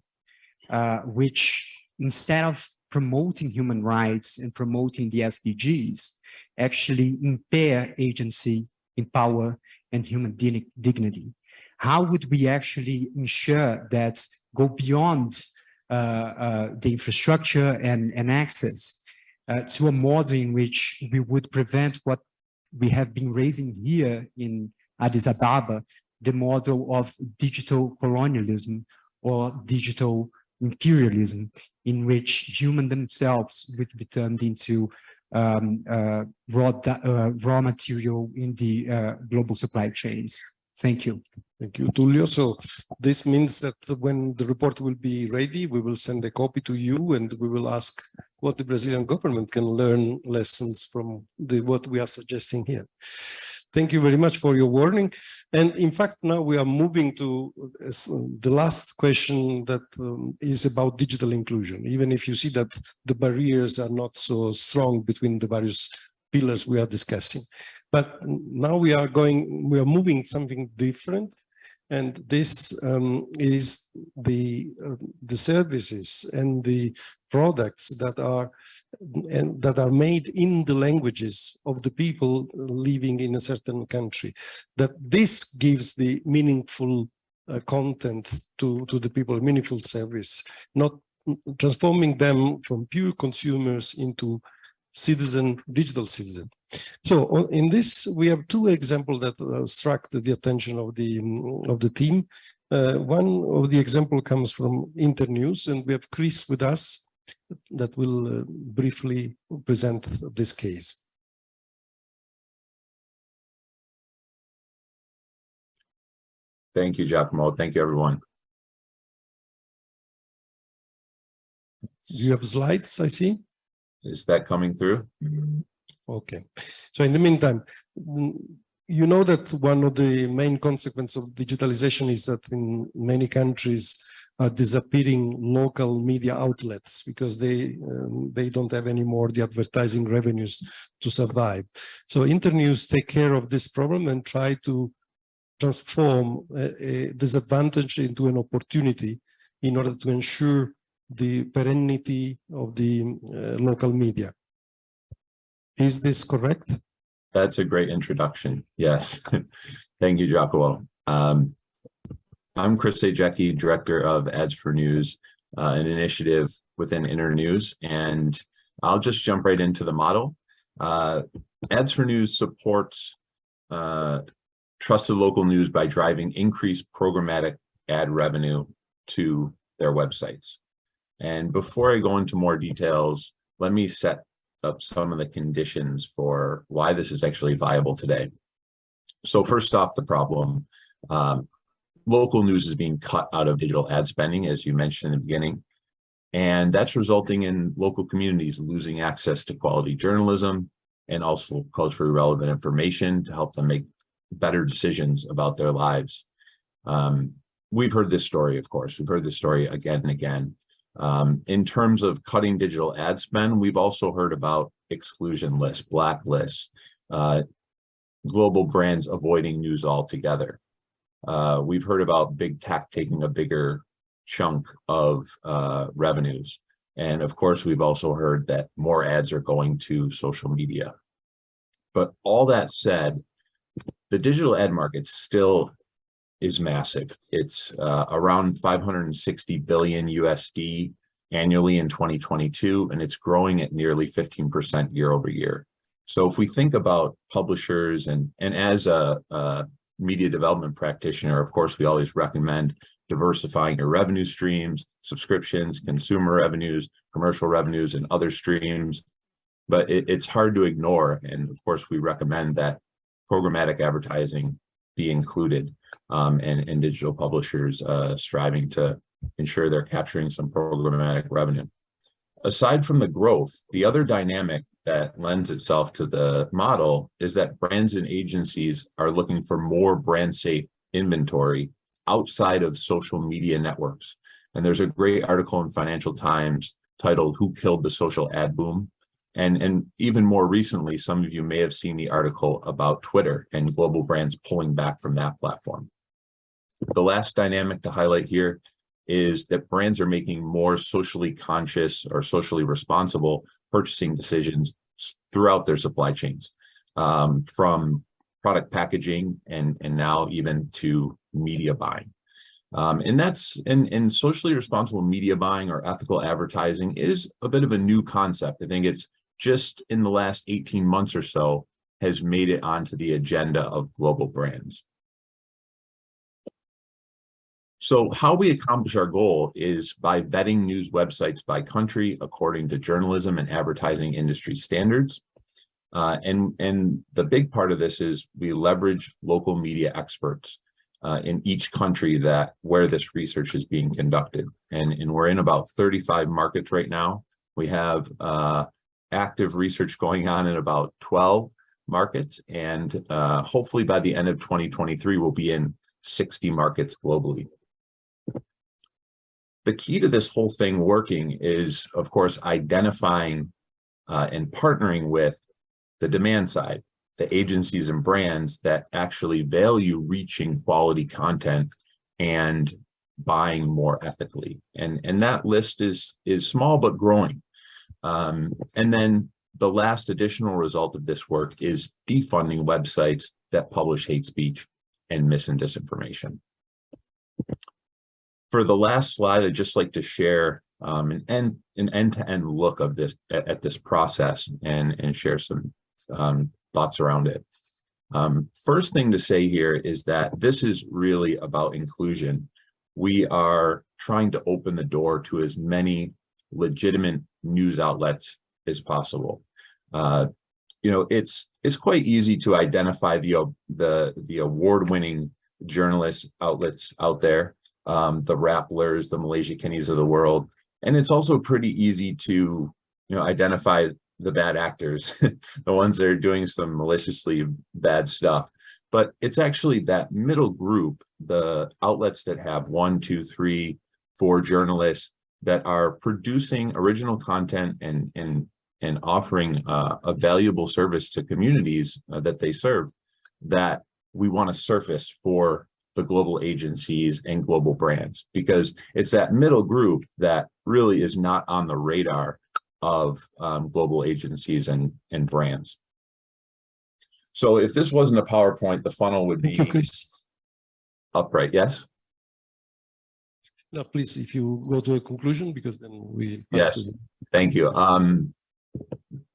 uh, which instead of promoting human rights and promoting the SDGs, actually impair agency, empower, and human dignity. How would we actually ensure that go beyond uh, uh, the infrastructure and, and access uh, to a model in which we would prevent what we have been raising here in Addis Ababa, the model of digital colonialism or digital imperialism, in which human themselves would be turned into um, uh, raw, uh, raw material in the uh, global supply chains. Thank you. Thank you, Tulio. So this means that when the report will be ready, we will send a copy to you and we will ask what the Brazilian government can learn lessons from the what we are suggesting here. Thank you very much for your warning. And in fact, now we are moving to uh, the last question that um, is about digital inclusion. Even if you see that the barriers are not so strong between the various pillars we are discussing. But now we are going, we are moving something different. And this um, is the uh, the services and the products that are and that are made in the languages of the people living in a certain country. That this gives the meaningful uh, content to to the people, meaningful service, not transforming them from pure consumers into citizen, digital citizen. So in this, we have two examples that uh, struck the attention of the mm, of the team. Uh, one of the example comes from Internews, and we have Chris with us that will uh, briefly present this case. Thank you, Giacomo. Thank you, everyone. You have slides, I see? Is that coming through? Okay. So in the meantime, you know that one of the main consequences of digitalization is that in many countries are disappearing local media outlets because they um, they don't have any more the advertising revenues to survive. So Internews take care of this problem and try to transform a, a disadvantage into an opportunity in order to ensure the perennity of the uh, local media. Is this correct? That's a great introduction. Yes. Thank you, Giacomo. Um, I'm Chris Ajecki, Director of Ads for News, uh, an initiative within Internews, and I'll just jump right into the model. Uh, Ads for News supports uh, trusted local news by driving increased programmatic ad revenue to their websites. And before I go into more details, let me set up some of the conditions for why this is actually viable today. So first off, the problem, um, local news is being cut out of digital ad spending, as you mentioned in the beginning. And that's resulting in local communities losing access to quality journalism and also culturally relevant information to help them make better decisions about their lives. Um, we've heard this story, of course, we've heard this story again and again. Um, in terms of cutting digital ad spend, we've also heard about exclusion lists, blacklists, uh, global brands avoiding news altogether. Uh, we've heard about big tech taking a bigger chunk of uh, revenues. And of course, we've also heard that more ads are going to social media. But all that said, the digital ad market still is massive. It's uh, around 560 billion USD annually in 2022, and it's growing at nearly 15% year over year. So if we think about publishers and, and as a, a media development practitioner, of course, we always recommend diversifying your revenue streams, subscriptions, consumer revenues, commercial revenues, and other streams. But it, it's hard to ignore. And of course, we recommend that programmatic advertising be included um, and, and digital publishers uh, striving to ensure they're capturing some programmatic revenue. Aside from the growth, the other dynamic that lends itself to the model is that brands and agencies are looking for more brand safe inventory outside of social media networks. And there's a great article in Financial Times titled Who Killed the Social Ad Boom? And, and even more recently, some of you may have seen the article about Twitter and global brands pulling back from that platform. The last dynamic to highlight here is that brands are making more socially conscious or socially responsible purchasing decisions throughout their supply chains, um, from product packaging and, and now even to media buying. Um, and that's and, and socially responsible media buying or ethical advertising is a bit of a new concept. I think it's just in the last 18 months or so has made it onto the agenda of global brands. So how we accomplish our goal is by vetting news websites by country according to journalism and advertising industry standards. Uh, and, and the big part of this is we leverage local media experts uh, in each country that where this research is being conducted. And, and we're in about 35 markets right now. We have uh, active research going on in about 12 markets. And uh, hopefully by the end of 2023, we'll be in 60 markets globally. The key to this whole thing working is, of course, identifying uh, and partnering with the demand side, the agencies and brands that actually value reaching quality content and buying more ethically. And, and that list is, is small but growing. Um, and then the last additional result of this work is defunding websites that publish hate speech and mis and disinformation. For the last slide, I'd just like to share um, an end an end-to-end -end look of this at, at, this process and and share some um, thoughts around it. Um, first thing to say here is that this is really about inclusion. We are trying to open the door to as many legitimate news outlets as possible. Uh, you know, it's it's quite easy to identify the the the award-winning journalist outlets out there, um, the Rapplers, the Malaysiakinis of the world, and it's also pretty easy to you know identify the bad actors, the ones that are doing some maliciously bad stuff. but it's actually that middle group, the outlets that have one, two, three, four journalists that are producing original content and, and, and offering uh, a valuable service to communities uh, that they serve that we want to surface for the global agencies and global brands because it's that middle group that really is not on the radar of um, global agencies and, and brands. So if this wasn't a PowerPoint, the funnel would be upright, yes? No, please, if you go to a conclusion, because then we. Yes, thank you. Um,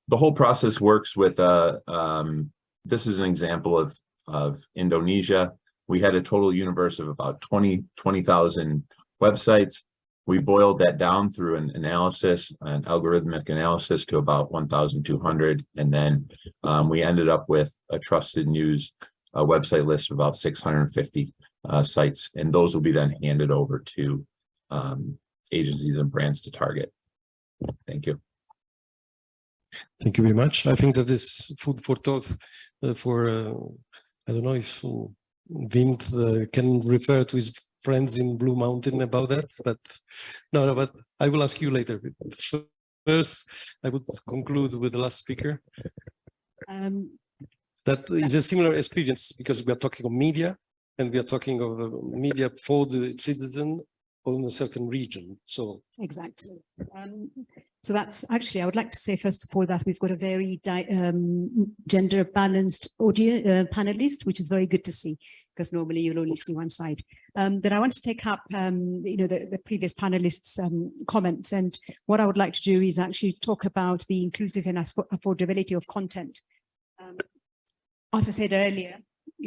the whole process works with, uh, um, this is an example of, of Indonesia. We had a total universe of about 20 20,000 websites. We boiled that down through an analysis, an algorithmic analysis to about 1,200. And then, um, we ended up with a trusted news, uh, website list of about 650, uh, sites. And those will be then handed over to, um, agencies and brands to target. Thank you. Thank you very much. I think that is food for thought uh, for, uh, I don't know if Vint uh, can refer to his friends in Blue Mountain about that, but no, no, but I will ask you later. First, I would conclude with the last speaker. Um, That is a similar experience because we are talking of media and we are talking of uh, media for the citizen on a certain region. So Exactly. Um, so that's actually, I would like to say, first of all, that we've got a very um, gender balanced audio uh, panelist, which is very good to see, because normally you'll only see one side. Um, but I want to take up, um, you know, the, the previous panelists' um, comments. And what I would like to do is actually talk about the inclusive and affordability of content. Um, as I said earlier,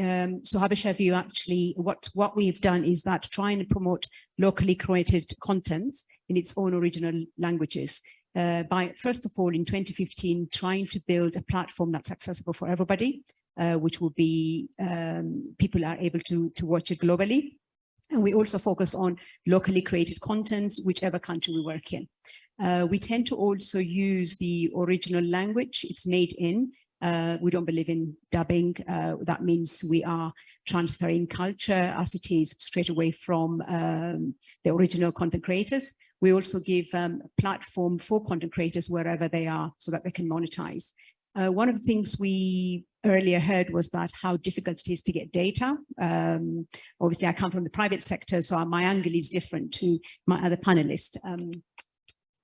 um, so Habesha View actually, what, what we've done is that try and promote locally created contents in its own original languages. Uh, by first of all, in 2015, trying to build a platform that's accessible for everybody, uh, which will be um, people are able to, to watch it globally. And we also focus on locally created content, whichever country we work in. Uh, we tend to also use the original language it's made in. Uh, we don't believe in dubbing. Uh, that means we are transferring culture as it is straight away from um, the original content creators. We also give um, a platform for content creators wherever they are so that they can monetize. Uh, one of the things we earlier heard was that how difficult it is to get data. Um, obviously, I come from the private sector, so my angle is different to my other panelists. Um,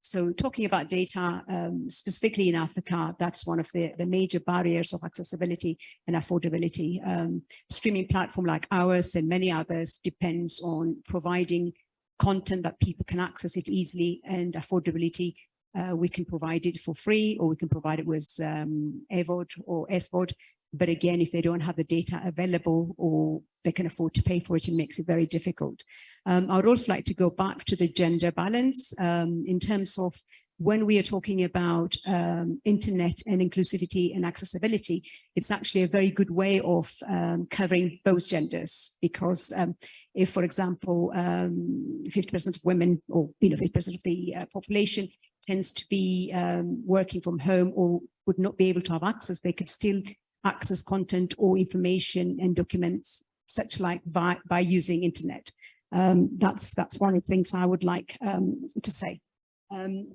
so talking about data, um, specifically in Africa, that's one of the, the major barriers of accessibility and affordability. Um, streaming platform like ours and many others depends on providing content that people can access it easily and affordability. Uh, we can provide it for free or we can provide it with um, AVOD or SVOD. But again, if they don't have the data available or they can afford to pay for it, it makes it very difficult. Um, I would also like to go back to the gender balance um, in terms of when we are talking about um, internet and inclusivity and accessibility, it's actually a very good way of um, covering both genders because um, if, for example, 50% of women or you know 50% of the uh, population tends to be um, working from home or would not be able to have access, they could still access content or information and documents such like by, by using internet. Um, that's that's one of the things I would like um, to say. Um,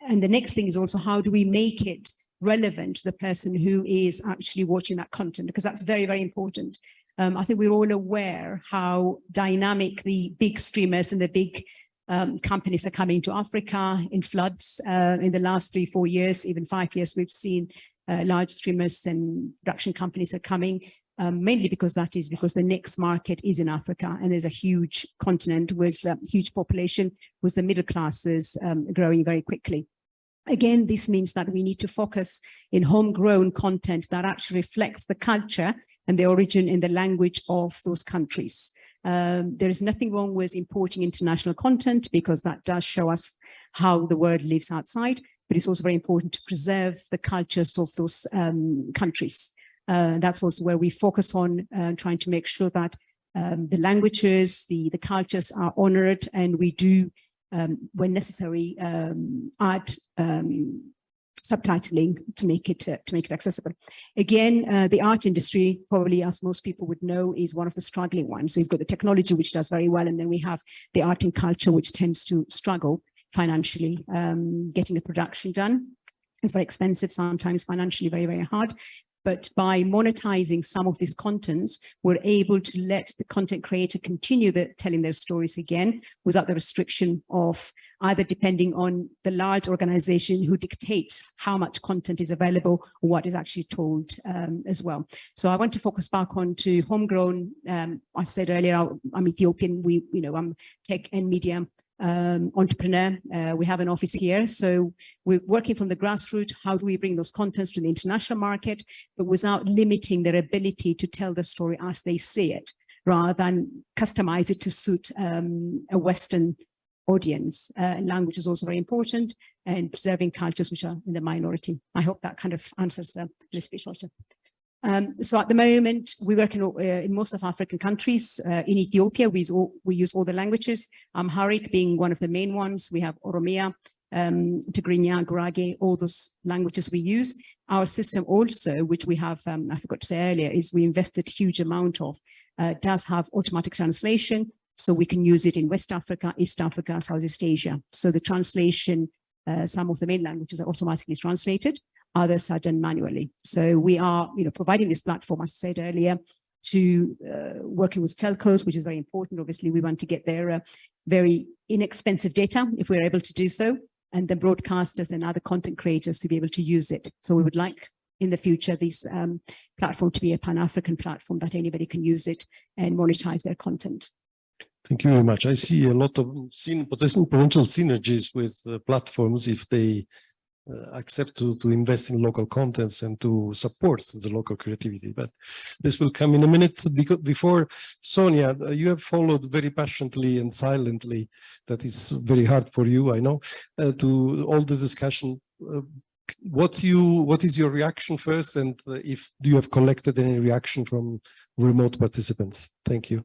and the next thing is also how do we make it relevant to the person who is actually watching that content because that's very very important. Um, I think we're all aware how dynamic the big streamers and the big um, companies are coming to Africa in floods uh, in the last three, four years, even five years, we've seen uh, large streamers and production companies are coming, um, mainly because that is because the next market is in Africa and there's a huge continent with a huge population, with the middle classes um, growing very quickly. Again, this means that we need to focus in homegrown content that actually reflects the culture and the origin and the language of those countries. Um, there is nothing wrong with importing international content because that does show us how the world lives outside, but it's also very important to preserve the cultures of those um, countries. Uh, that's also where we focus on uh, trying to make sure that um, the languages, the, the cultures are honored and we do, um, when necessary, um, add um, subtitling to make it uh, to make it accessible. Again, uh, the art industry, probably as most people would know, is one of the struggling ones. So you've got the technology, which does very well, and then we have the art and culture, which tends to struggle financially, um, getting a production done. It's very expensive, sometimes financially very, very hard. But by monetizing some of these contents, we're able to let the content creator continue the, telling their stories again without the restriction of either depending on the large organization who dictates how much content is available or what is actually told um, as well. So I want to focus back on to homegrown, um, I said earlier, I'm Ethiopian, we, you know, I'm tech and media um, entrepreneur. Uh, we have an office here. So we're working from the grassroots. How do we bring those contents to the international market, but without limiting their ability to tell the story as they see it, rather than customize it to suit um, a Western audience. Uh, language is also very important and preserving cultures which are in the minority. I hope that kind of answers uh, the speech also. Um, so at the moment, we work in, uh, in most of African countries. Uh, in Ethiopia, we use, all, we use all the languages, Amharic being one of the main ones. We have Oromia, um, Tigrinya, Gurage, all those languages we use. Our system also, which we have, um, I forgot to say earlier, is we invested huge amount of, uh, does have automatic translation. So we can use it in West Africa, East Africa, Southeast Asia. So the translation, uh, some of the main languages are automatically translated others are done manually. So we are, you know, providing this platform, as I said earlier, to uh, working with telcos, which is very important. Obviously, we want to get their uh, very inexpensive data if we're able to do so, and the broadcasters and other content creators to be able to use it. So we would like in the future this um, platform to be a pan-African platform that anybody can use it and monetize their content. Thank you very much. I see a lot of potential synergies with uh, platforms if they accept to, to invest in local contents and to support the local creativity. But this will come in a minute because before Sonia, uh, you have followed very passionately and silently. That is very hard for you, I know, uh, to all the discussion. Uh, what you what is your reaction first and uh, if do you have collected any reaction from remote participants thank you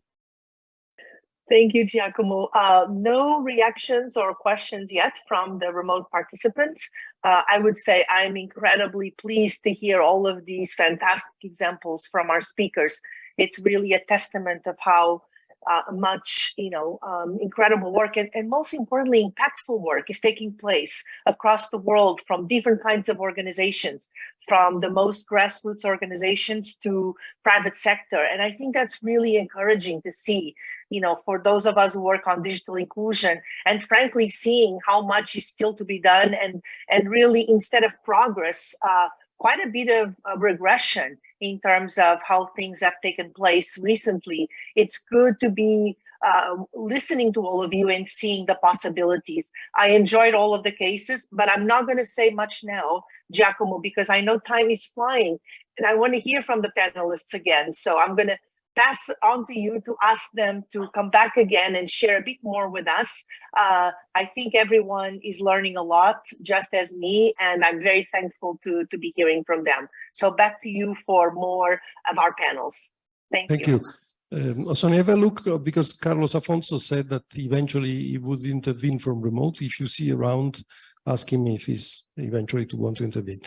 Thank you, Giacomo. Uh, no reactions or questions yet from the remote participants. Uh, I would say I'm incredibly pleased to hear all of these fantastic examples from our speakers. It's really a testament of how uh, much, you know, um, incredible work and, and most importantly, impactful work is taking place across the world from different kinds of organizations, from the most grassroots organizations to private sector. And I think that's really encouraging to see, you know, for those of us who work on digital inclusion and frankly, seeing how much is still to be done and, and really instead of progress, uh, quite a bit of, of regression in terms of how things have taken place recently. It's good to be uh, listening to all of you and seeing the possibilities. I enjoyed all of the cases, but I'm not going to say much now, Giacomo, because I know time is flying and I want to hear from the panelists again. So I'm going to pass on to you to ask them to come back again and share a bit more with us. Uh, I think everyone is learning a lot, just as me, and I'm very thankful to, to be hearing from them. So back to you for more of our panels. Thank, you. Thank you. you. Um, Sonia, have a look, uh, because Carlos Afonso said that eventually he would intervene from remote. If you see around asking me if he's eventually to want to intervene.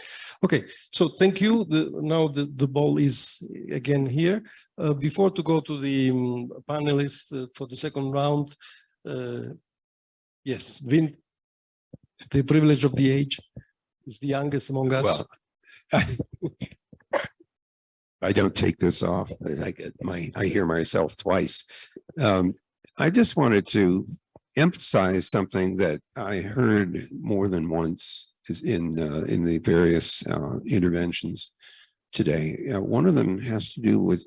Okay, so thank you. The, now the, the ball is again here. Uh, before to go to the um, panelists uh, for the second round, uh, yes, Vint, the privilege of the age is the youngest among us. Well, I don't take this off. I get my, I hear myself twice. Um, I just wanted to emphasize something that I heard more than once in uh, in the various uh, interventions today. Uh, one of them has to do with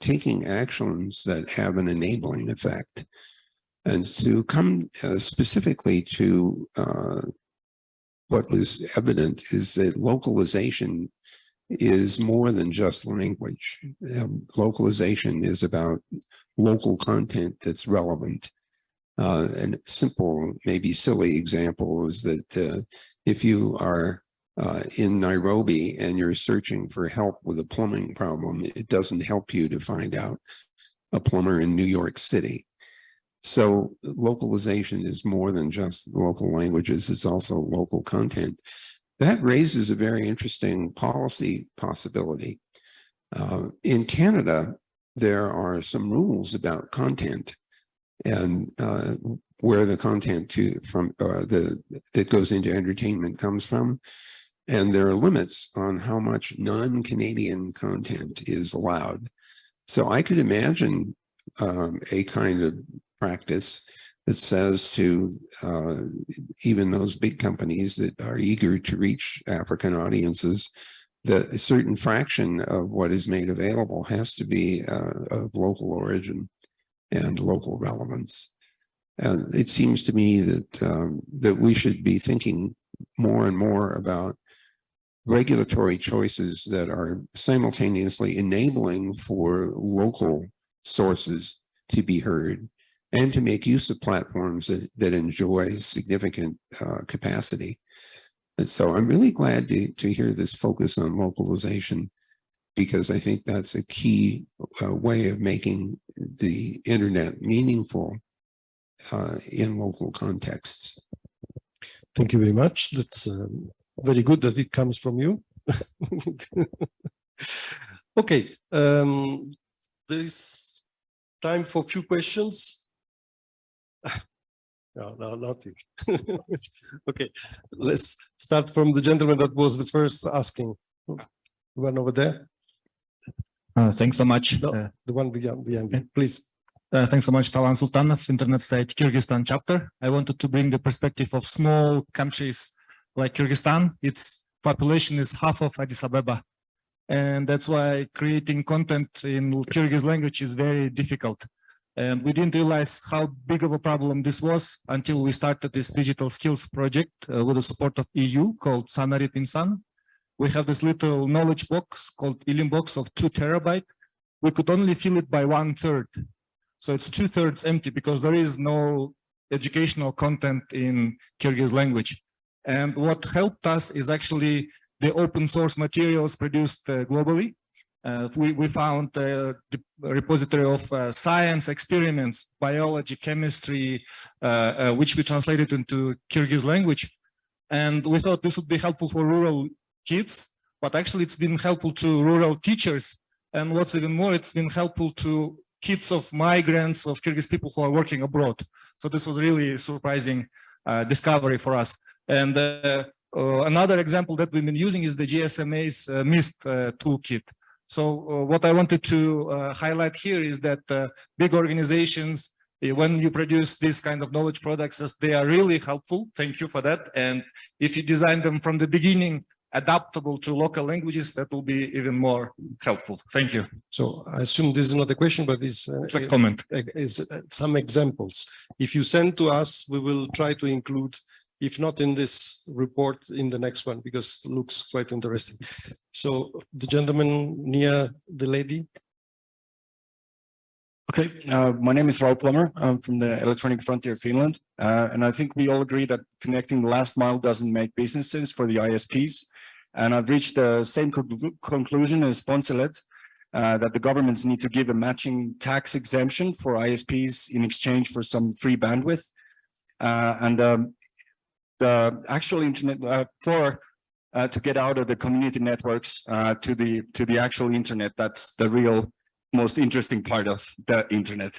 taking actions that have an enabling effect. And to come uh, specifically to uh, what was evident is that localization is more than just language. Um, localization is about local content that's relevant uh, and simple, maybe silly example is that uh, if you are uh, in Nairobi and you're searching for help with a plumbing problem, it doesn't help you to find out a plumber in New York City. So localization is more than just local languages, it's also local content. that raises a very interesting policy possibility. Uh, in Canada, there are some rules about content and uh, where the content to from uh, the that goes into entertainment comes from. And there are limits on how much non-Canadian content is allowed. So I could imagine um, a kind of practice that says to uh, even those big companies that are eager to reach African audiences, that a certain fraction of what is made available has to be uh, of local origin and local relevance. And it seems to me that um, that we should be thinking more and more about regulatory choices that are simultaneously enabling for local sources to be heard and to make use of platforms that, that enjoy significant uh, capacity. And so I'm really glad to, to hear this focus on localization because I think that's a key uh, way of making the internet meaningful uh, in local contexts. Thank you very much. That's um, very good that it comes from you. okay, um, there is time for a few questions. no, no, nothing. okay, let's start from the gentleman that was the first asking. One over there. Uh, thanks so much. No, Uh, the one behind, behind you, please. Uh, thanks so much, Talant Sultanov, Internet Society Kyrgyzstan chapter. I wanted to bring the perspective of small countries like Kyrgyzstan. Its population is half of Addis Ababa. And that's why creating content in Kyrgyz language is very difficult. And we didn't realize how big of a problem this was until we started this digital skills project uh, with the support of EU called Sanarit Insan. We have this little knowledge box called Ilim box of two terabyte. We could only fill it by one third. So it's two thirds empty because there is no educational content in Kyrgyz language. And what helped us is actually the open source materials produced uh, globally. Uh, we, we found uh, the repository of uh, science experiments, biology, chemistry, uh, uh, which we translated into Kyrgyz language. And we thought this would be helpful for rural kids, but actually it's been helpful to rural teachers. And what's even more, it's been helpful to kids of migrants, of Kyrgyz people who are working abroad. So this was really surprising uh, discovery for us. And uh, uh, another example that we've been using is the GSMA's uh, MIST uh, toolkit. So uh, what I wanted to uh, highlight here is that big organizations, uh, when you produce this kind of knowledge products, they are really helpful. Thank you for that. And if you design them from the beginning, adaptable to local languages, that will be even more helpful. Thank you. So I assume this is not a question, but it's, uh, It's a comment. uh, Is uh, some examples. If you send to us, we will try to include, if not in this report, in the next one, because it looks quite interesting. So the gentleman near the lady. Okay, uh, my name is Raul Plommer. I'm from the Electronic Frontier Finland. Uh, and I think we all agree that connecting the last mile doesn't make business sense for the ISPs. And I've reached the same conclu- conclusion as Poncelet, uh, that the governments need to give a matching tax exemption for ISPs in exchange for some free bandwidth. Uh, and um, the actual internet uh, for uh, to get out of the community networks uh, to the to the actual internet. That's the real most interesting part of the internet.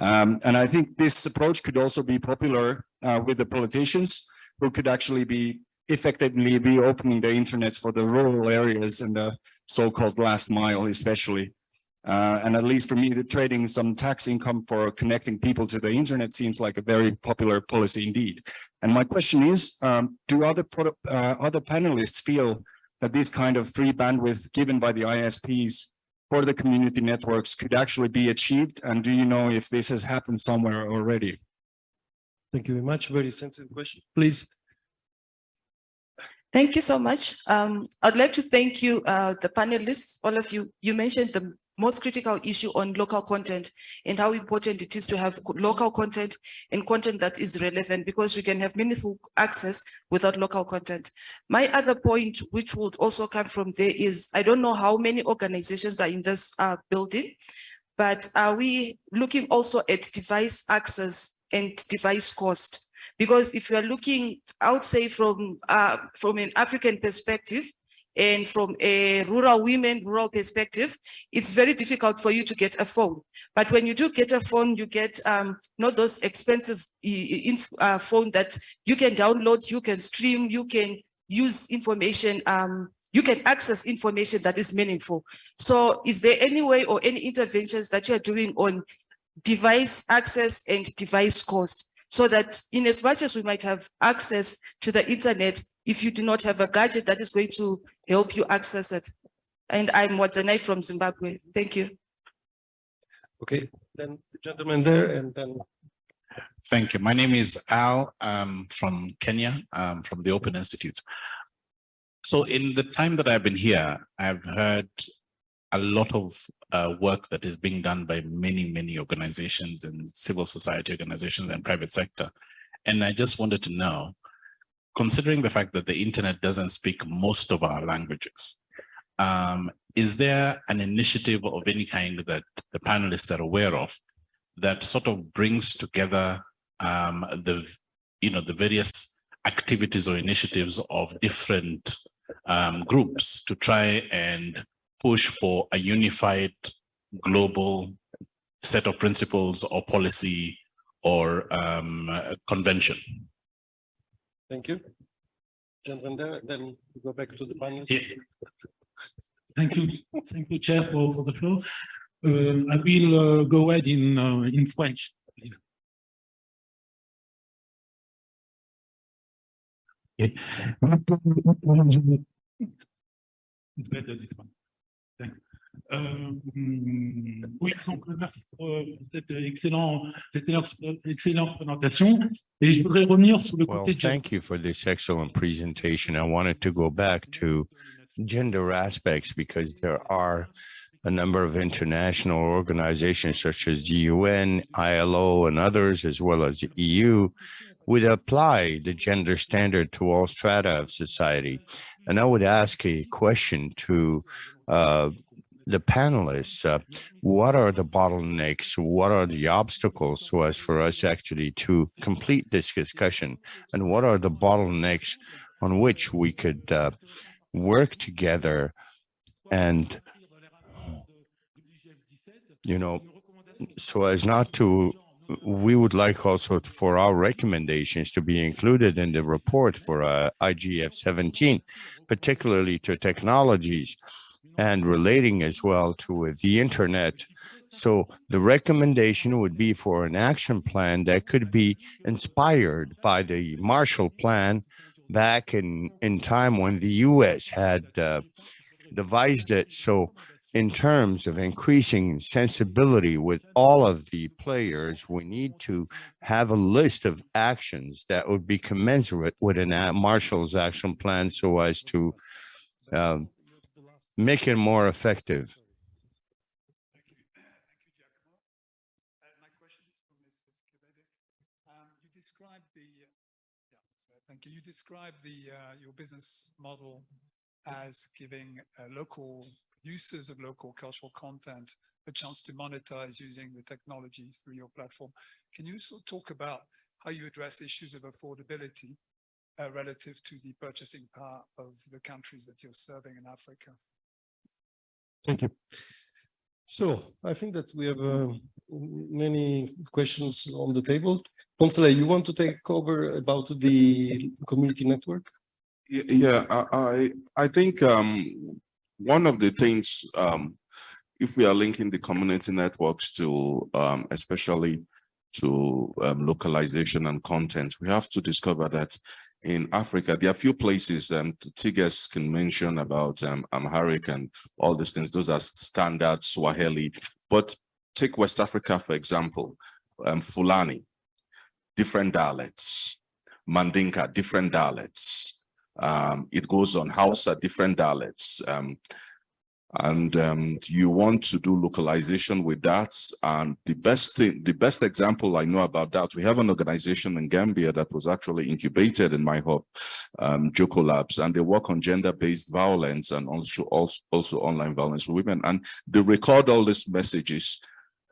Um, and I think this approach could also be popular uh, with the politicians who could actually be effectively be opening the internet for the rural areas and the so-called last mile especially. Uh, and at least for me, the trading some tax income for connecting people to the internet seems like a very popular policy indeed. And my question is, um, do other uh, other panelists feel that this kind of free bandwidth given by the ISPs for the community networks could actually be achieved? And do you know if this has happened somewhere already? Thank you very much. Very sensitive question. Please. Thank you so much. Um, I'd like to thank you, uh, the panelists, all of you. You mentioned the most critical issue on local content and how important it is to have local content and content that is relevant because we can have meaningful access without local content. My other point, which would also come from there is, I don't know how many organizations are in this uh, building, but are we looking also at device access and device cost? Because if you are looking, I would say from, uh, from an African perspective, and from a rural women, rural perspective, it's very difficult for you to get a phone. But when you do get a phone, you get um, not those expensive uh, phone that you can download, you can stream, you can use information, um, you can access information that is meaningful. So is there any way or any interventions that you're doing on device access and device cost? So that in as much as we might have access to the internet, if you do not have a gadget that is going to help you access it. And I'm Wadzanai from Zimbabwe. Thank you. Okay, then the gentleman there and then. Thank you. My name is Al um, from Kenya, um, from the Open Institute. So in the time that I've been here, I've heard a lot of uh, work that is being done by many, many organizations and civil society organizations and private sector. And I just wanted to know, considering the fact that the internet doesn't speak most of our languages, um, is there an initiative of any kind that the panelists are aware of that sort of brings together um, the, you know, the various activities or initiatives of different um, groups to try and push for a unified global set of principles or policy or um, convention? Thank you. Gentlemen there, then we go back to the panel. Yeah. Thank you, thank you, Chair, for, for the floor. Uh, I will uh, go ahead in uh, in French, please. Okay. It's better this one. Thank you. Euh, oui, donc merci pour euh, cette excellent, cette excellente présentation. Et je voudrais revenir sur le Well, côté de- thank you for this excellent presentation. I wanted to go back to gender aspects because there are a number of international organizations such as the UN, ILO, and others, as well as the EU, would apply the gender standard to all strata of society. And I would ask a question to uh, the panelists, uh, what are the bottlenecks? What are the obstacles so as for us actually to complete this discussion? And what are the bottlenecks on which we could uh, work together and, you know, so as not to, we would like also for our recommendations to be included in the report for uh, IGF 17, particularly to technologies and relating as well to the internet. So the recommendation would be for an action plan that could be inspired by the Marshall Plan back in, in time when the US had uh, devised it. So in terms of increasing sensibility with all of the players, we need to have a list of actions that would be commensurate with a- Marshall's action plan so as to um, make it more effective. Thank you described the, uh, your business model as giving uh, local users of local cultural content a chance to monetize using the technologies through your platform. Can you sort of talk about how you address issues of affordability uh, relative to the purchasing power of the countries that you're serving in Africa? Thank you. So I think that we have uh, many questions on the table. Consuela, you want to take over about the community network? Yeah, I, I, I think, um, one of the things, um, if we are linking the community networks to, um, especially to, um, localization and content, we have to discover that in Africa, there are few places, um, Tigers can mention about, um, Amharic and all these things. Those are standard Swahili, but take West Africa, for example, um, Fulani, different dialects, Mandinka, different dialects. Um, it goes on Hausa, different dialects. Um, and um, you want to do localization with that. And the best thing, the best example I know about that, we have an organization in Gambia that was actually incubated in my hub, um, Jokkolabs, and they work on gender-based violence and also, also, online violence for women. And they record all these messages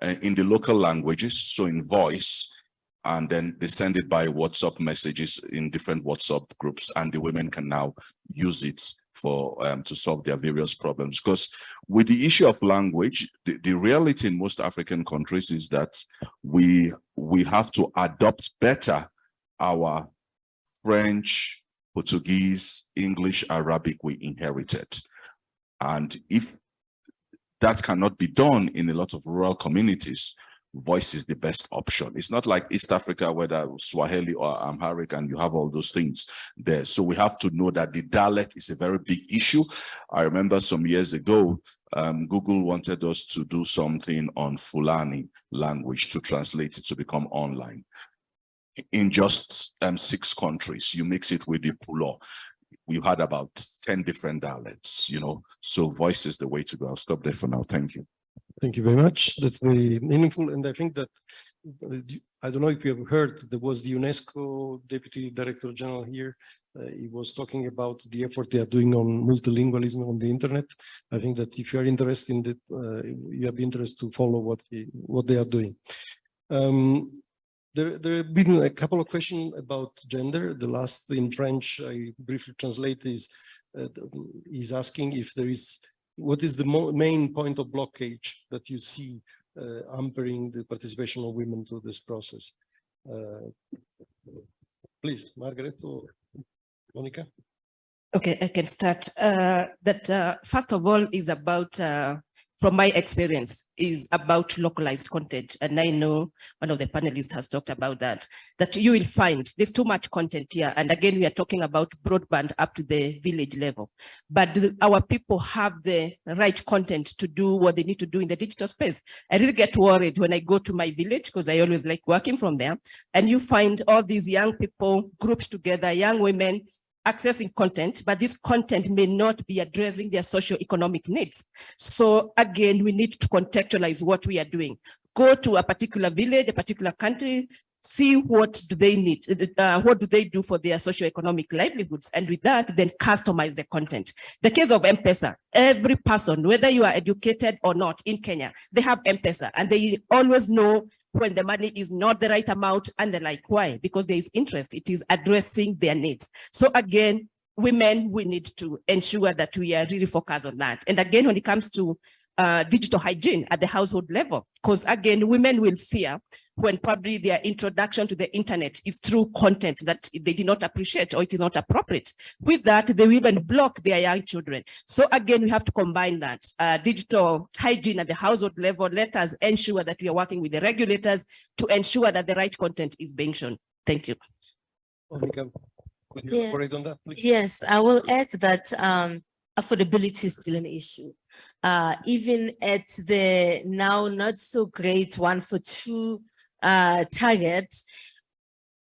uh, in the local languages, so in voice, and then they send it by WhatsApp messages in different WhatsApp groups and the women can now use it for um, to solve their various problems. Because with the issue of language, the, the reality in most African countries is that we we have to adopt better our French, Portuguese, English, Arabic we inherited. And if that cannot be done in a lot of rural communities, voice is the best option. It's not like East Africa, whether Swahili or Amharic, and you have all those things there. So we have to know that the dialect is a very big issue. I remember some years ago, um, Google wanted us to do something on Fulani language to translate it to become online. In just um, six countries, you mix it with the Pulo. We've had about 10 different dialects, you know, so voice is the way to go. I'll stop there for now. Thank you. Thank you very much. That's very meaningful. And I think that, I don't know if you have heard, there was the UNESCO Deputy Director General here. Uh, he was talking about the effort they are doing on multilingualism on the internet. I think that if you are interested in that, uh, you have interest to follow what, what they are doing. Um, there, there have been a couple of questions about gender. The last in French, I briefly translate is, uh, is asking if there is what is the main point of blockage that you see uh, hampering the participation of women to this process? Uh, please, Margaret or Onica. Okay, I can start. Uh, that uh, first of all is about uh, from my experience is about localized content. And I know one of the panelists has talked about that, that you will find there's too much content here. And again, we are talking about broadband up to the village level, but our people have the right content to do what they need to do in the digital space. I really get worried when I go to my village because I always like working from there and you find all these young people grouped together, young women, accessing content, but this content may not be addressing their socio-economic needs. So again, we need to contextualize what we are doing. Go to a particular village, a particular country, see what do they need, uh, what do they do for their socio-economic livelihoods, and with that, then customize the content. The case of M-Pesa, every person, whether you are educated or not in Kenya, they have M-Pesa, and they always know when the money is not the right amount and the like. Why? Because there is interest. It is addressing their needs. So again, women, we need to ensure that we are really focused on that. And again, when it comes to uh, digital hygiene at the household level, because again, women will fear when probably their introduction to the internet is through content that they did not appreciate or it is not appropriate. With that, they will even block their young children. So again, we have to combine that uh, digital hygiene at the household level. Let us ensure that we are working with the regulators to ensure that the right content is being shown. Thank you. Onica, could you Yeah. elaborate on that, please? Yes, I will add that um, affordability is still an issue. Uh, even at the now not so great one for two uh, target,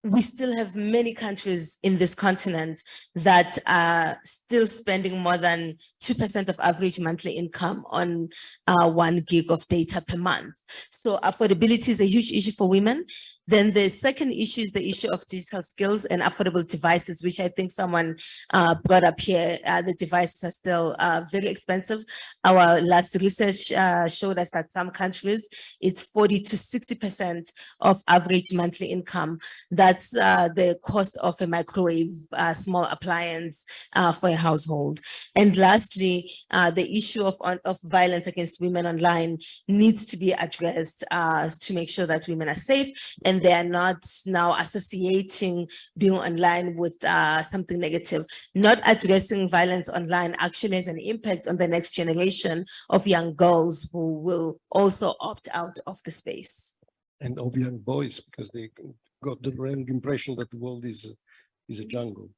we still have many countries in this continent that are still spending more than 2% of average monthly income on uh, one gig of data per month. So affordability is a huge issue for women. Then the second issue is the issue of digital skills and affordable devices, which I think someone uh, brought up here. Uh, the devices are still uh, very expensive. Our last research uh, showed us that some countries, it's 40 to 60% of average monthly income. That's uh, the cost of a microwave, uh, small appliance for a household. And lastly, the issue of, of violence against women online needs to be addressed to make sure that women are safe and they are not now associating being online with uh, something negative. Not addressing violence online actually has an impact on the next generation of young girls who will also opt out of the space. And of young boys, because they got the wrong impression that the world is, a- is a jungle.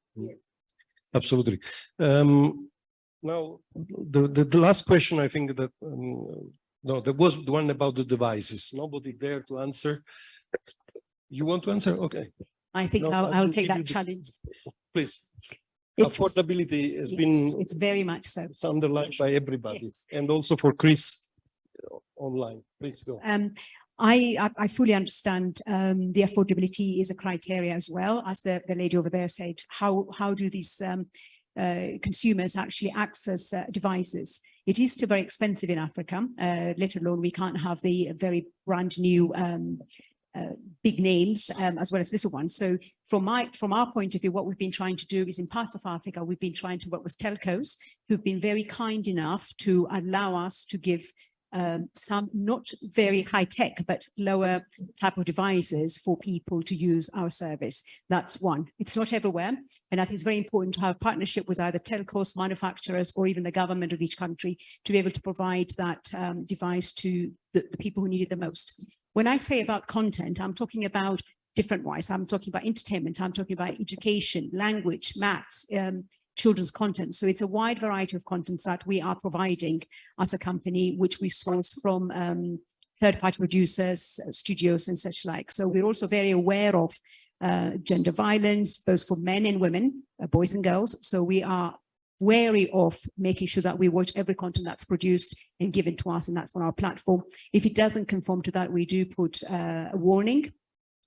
Absolutely. Um, now, the, the, the last question, I think that, um, no, there was the one about the devices. Nobody there to answer. You want to answer? Okay. I think No, I'll, I'll take that the- challenge. Please. It's- Affordability has Yes, been It's very much so. it's underlined by everybody and also for Chris uh, online. Please go. Um, I, I- I fully understand um, the affordability is a criteria as well, as the, the lady over there said. How, how do these um, uh, consumers actually access uh, devices? It is still very expensive in Africa, uh, let alone we can't have the very brand new um, uh, big names um, as well as little ones. So from my from our point of view, what we've been trying to do is in parts of Africa, we've been trying to work with telcos who've been very kind enough to allow us to give um, some not very high tech, but lower type of devices for people to use our service. That's one. It's not everywhere. And I think it's very important to have partnership with either telcos, manufacturers, or even the government of each country to be able to provide that um, device to the, the people who need it the most. When I say about content, I'm talking about different wise. I'm talking about entertainment. I'm talking about education, language, maths, um, children's content. So it's a wide variety of contents that we are providing as a company, which we source from um, third-party producers, uh, studios and such like. So we're also very aware of uh, gender violence, both for men and women, uh, boys and girls. So we are wary of making sure that we watch every content that's produced and given to us, and that's on our platform. If it doesn't conform to that, we do put uh, a warning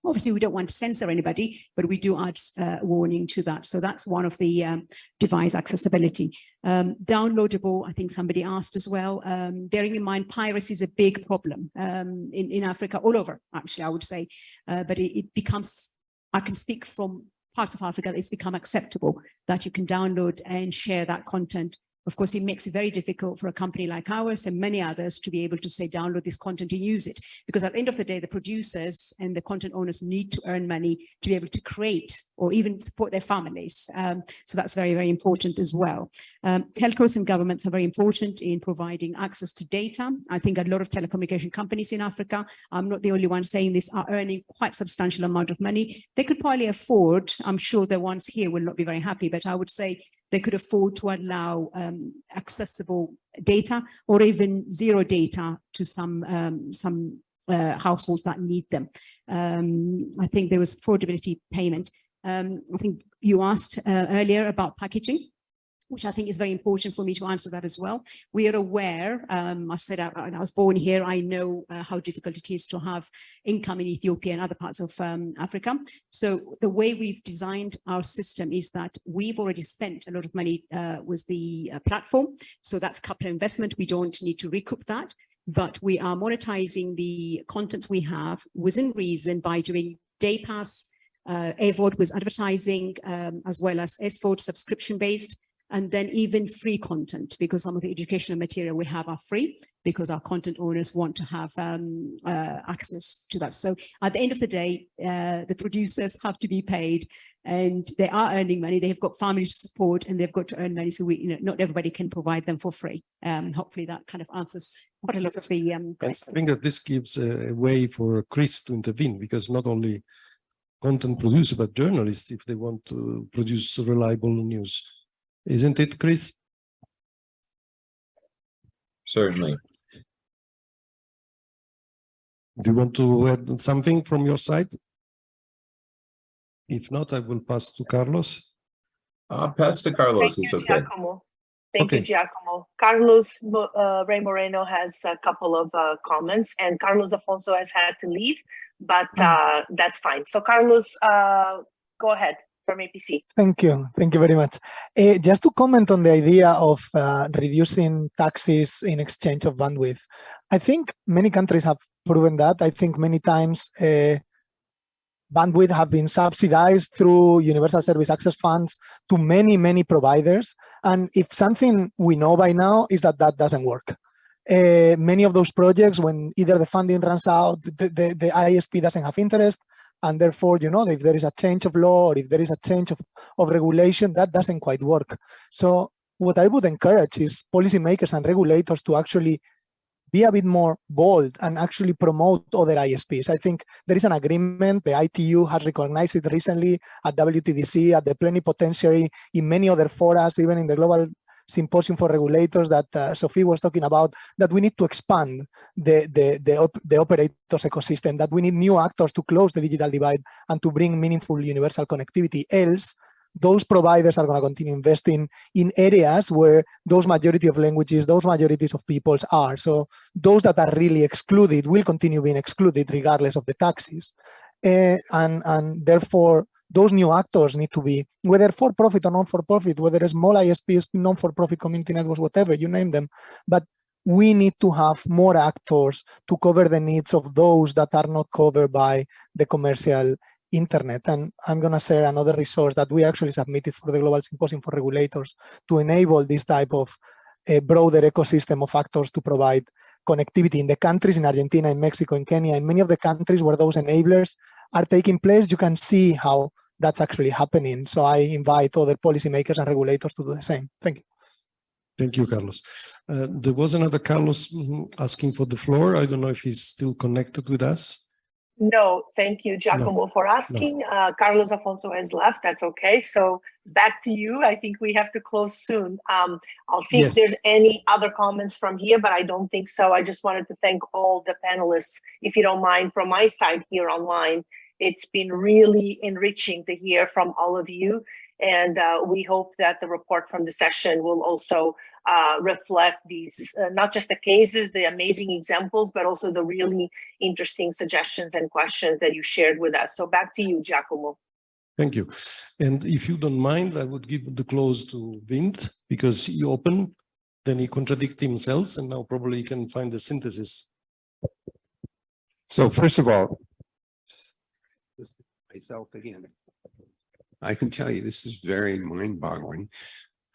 Obviously, we don't want to censor anybody, but we do add uh, warning to that. So that's one of the um, device accessibility. Um, downloadable, I think somebody asked as well, um, bearing in mind piracy is a big problem um, in, in Africa, all over, actually, I would say, uh, but it, it becomes, I can speak from parts of Africa, it's become acceptable that you can download and share that content of course, it makes it very difficult for a company like ours and many others to be able to say, download this content and use it. Because at the end of the day, the producers and the content owners need to earn money to be able to create or even support their families. Um, so that's very, very important as well. Um, telcos and governments are very important in providing access to data. I think a lot of telecommunication companies in Africa, I'm not the only one saying this, are earning quite substantial amount of money. They could probably afford, I'm sure the ones here will not be very happy, but I would say they could afford to allow um, accessible data or even zero data to some um, some uh, households that need them. Um, I think there was affordability payment. Um, I think you asked uh, earlier about packaging which I think is very important for me to answer that as well. We are aware, um, I said I, I, was born here, I know uh, how difficult it is to have income in Ethiopia and other parts of um, Africa. So the way we've designed our system is that we've already spent a lot of money uh, with the uh, platform. So that's capital investment. We don't need to recoup that, but we are monetizing the contents we have within reason by doing day pass, uh, AVOD with advertising, um, as well as SVOD subscription based and then even free content because some of the educational material we have are free because our content owners want to have um, uh, access to that. So at the end of the day, uh, the producers have to be paid and they are earning money. They've got family to support and they've got to earn money. So we, you know, not everybody can provide them for free. Um, hopefully that kind of answers quite a lot of the um, I think that this gives a way for Chris to intervene because not only content producers, but journalists, if they want to produce reliable news, isn't it, Chris? Certainly. Do you want to add something from your side? If not, I will pass to Carlos. Uh, pass to Carlos, Thank it's you, okay. Giacomo. Thank Okay. you, Giacomo. Carlos uh, Rey-Moreno has a couple of uh, comments, and Carlos Afonso has had to leave, but uh, that's fine. So Carlos, uh, go ahead from APC. Thank you. Thank you very much. Uh, just to comment on the idea of uh, reducing taxes in exchange of bandwidth. I think many countries have proven that. I think many times uh, bandwidth have been subsidized through universal service access funds to many, many providers. And if something we know by now is that that doesn't work. Uh, many of those projects, when either the funding runs out, the, the, the ISP doesn't have interest, and therefore, you know, if there is a change of law or if there is a change of, of regulation, that doesn't quite work. So what I would encourage is policymakers and regulators to actually be a bit more bold and actually promote other ISPs. I think there is an agreement, the ITU has recognized it recently at WTDC, at the plenipotentiary, in many other forums, even in the Global Symposium for Regulators that uh, Sophie was talking about, that we need to expand the, the, the, op the operators ecosystem, that we need new actors to close the digital divide and to bring meaningful universal connectivity. Else, those providers are going to continue investing in areas where those majority of languages, those majorities of peoples are. So those that are really excluded will continue being excluded regardless of the taxes. Uh, and, and therefore, those new actors need to be, whether for-profit or non-for-profit, whether small ISPs, non-for-profit community networks, whatever, you name them. But we need to have more actors to cover the needs of those that are not covered by the commercial internet. And I'm going to share another resource that we actually submitted for the Global Symposium for Regulators to enable this type of a broader ecosystem of actors to provide connectivity in the countries in Argentina, in Mexico, in Kenya, in many of the countries where those enablers are taking place, you can see how that's actually happening. So I invite other policymakers and regulators to do the same. Thank you. Thank you, Carlos. Uh, there was another Carlos asking for the floor. I don't know if he's still connected with us. No, thank you, Giacomo, for asking. Uh, Carlos Afonso has left. That's okay. So back to you. I think we have to close soon. Um, I'll see Yes. if there's any other comments from here, but I don't think so. I just wanted to thank all the panelists, if you don't mind, from my side here online. It's been really enriching to hear from all of you. And uh, we hope that the report from the session will also uh, reflect these, uh, not just the cases, the amazing examples, but also the really interesting suggestions and questions that you shared with us. So back to you, Giacomo. Thank you. And if you don't mind, I would give the close to Vint because he opened, then he contradicted himself, and now probably he can find the synthesis. So first of all, myself again. I can tell you this is very mind boggling.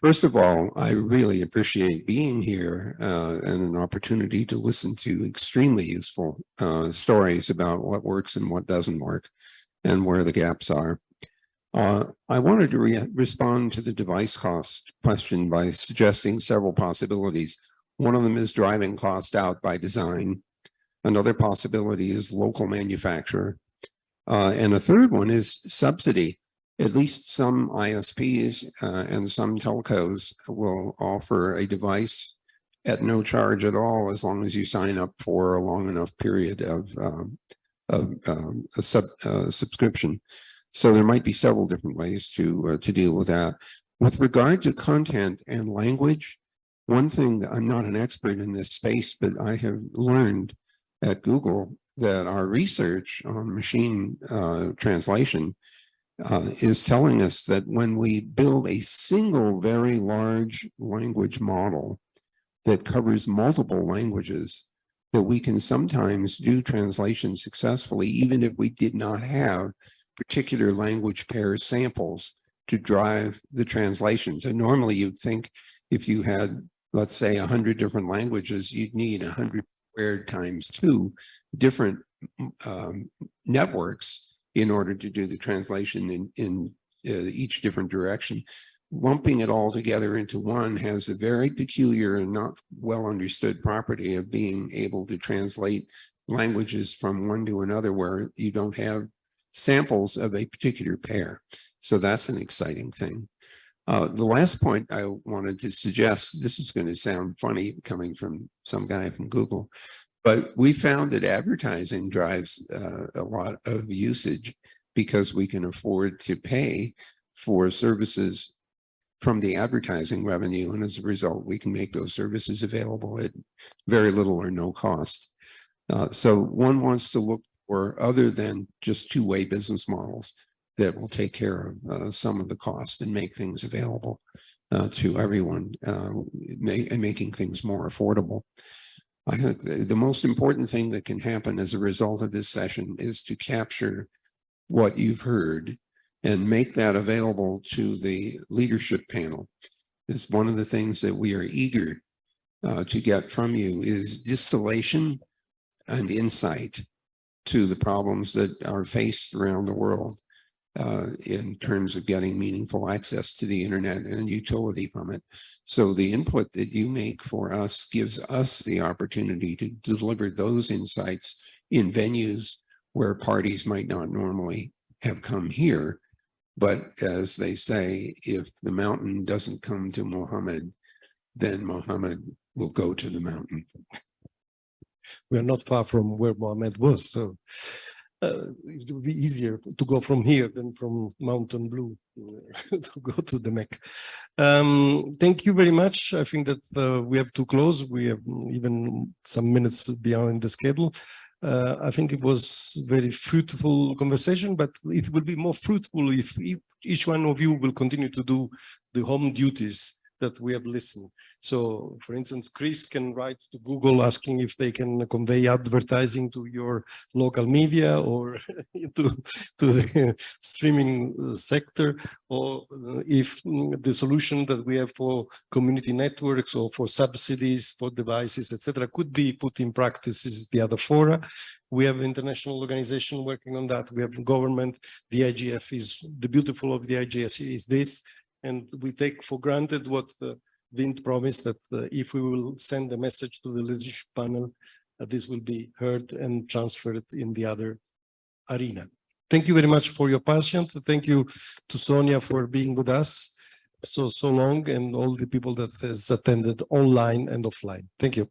First of all, I really appreciate being here uh, and an opportunity to listen to extremely useful uh, stories about what works and what doesn't work and where the gaps are. Uh, I wanted to re respond to the device cost question by suggesting several possibilities. One of them is driving cost out by design. Another possibility is local manufacturer. Uh, and a third one is subsidy. At least some ISPs uh, and some telcos will offer a device at no charge at all as long as you sign up for a long enough period of, um, of um, a sub, uh, subscription. So there might be several different ways to, uh, to deal with that. With regard to content and language, one thing, I'm not an expert in this space, but I have learned at Google that our research on machine uh, translation uh, is telling us that when we build a single very large language model that covers multiple languages, that we can sometimes do translation successfully, even if we did not have particular language pair samples to drive the translations. And normally you'd think if you had, let's say, a 100 different languages, you'd need 100 squared times two different um, networks in order to do the translation in, in uh, each different direction. Lumping it all together into one has a very peculiar and not well understood property of being able to translate languages from one to another where you don't have samples of a particular pair. So that's an exciting thing. Uh, the last point I wanted to suggest, this is going to sound funny coming from some guy from Google, but we found that advertising drives uh, a lot of usage because we can afford to pay for services from the advertising revenue. And as a result, we can make those services available at very little or no cost. Uh, so one wants to look for other than just two-way business models that will take care of uh, some of the cost and make things available uh, to everyone uh, and making things more affordable. I think the, the most important thing that can happen as a result of this session is to capture what you've heard and make that available to the leadership panel. It's one of the things that we are eager uh, to get from you is distillation and insight to the problems that are faced around the world uh, in terms of getting meaningful access to the internet and utility from it. So the input that you make for us gives us the opportunity to deliver those insights in venues where parties might not normally have come here. But as they say, if the mountain doesn't come to Mohammed, then Mohammed will go to the mountain. We are not far from where Mohammed was, so uh, it would be easier to go from here than from Mountain View to go to the Mac. Um, thank you very much. I think that uh, we have to close. We have even some minutes beyond the schedule. Uh, I think it was very fruitful conversation, but it will be more fruitful if, if each one of you will continue to do the home duties that we have listened. So for instance, Chris can write to Google asking if they can convey advertising to your local media or to, to the streaming sector, or if the solution that we have for community networks or for subsidies for devices, etc., could be put in practice is the other fora. We have international organization working on that. We have government. The IGF is the beautiful of the IGF is this, and we take for granted what uh, Vint promised that uh, if we will send a message to the leadership panel, uh, this will be heard and transferred in the other arena. Thank you very much for your passion. Thank you to Sonia for being with us so, so long and all the people that has attended online and offline. Thank you.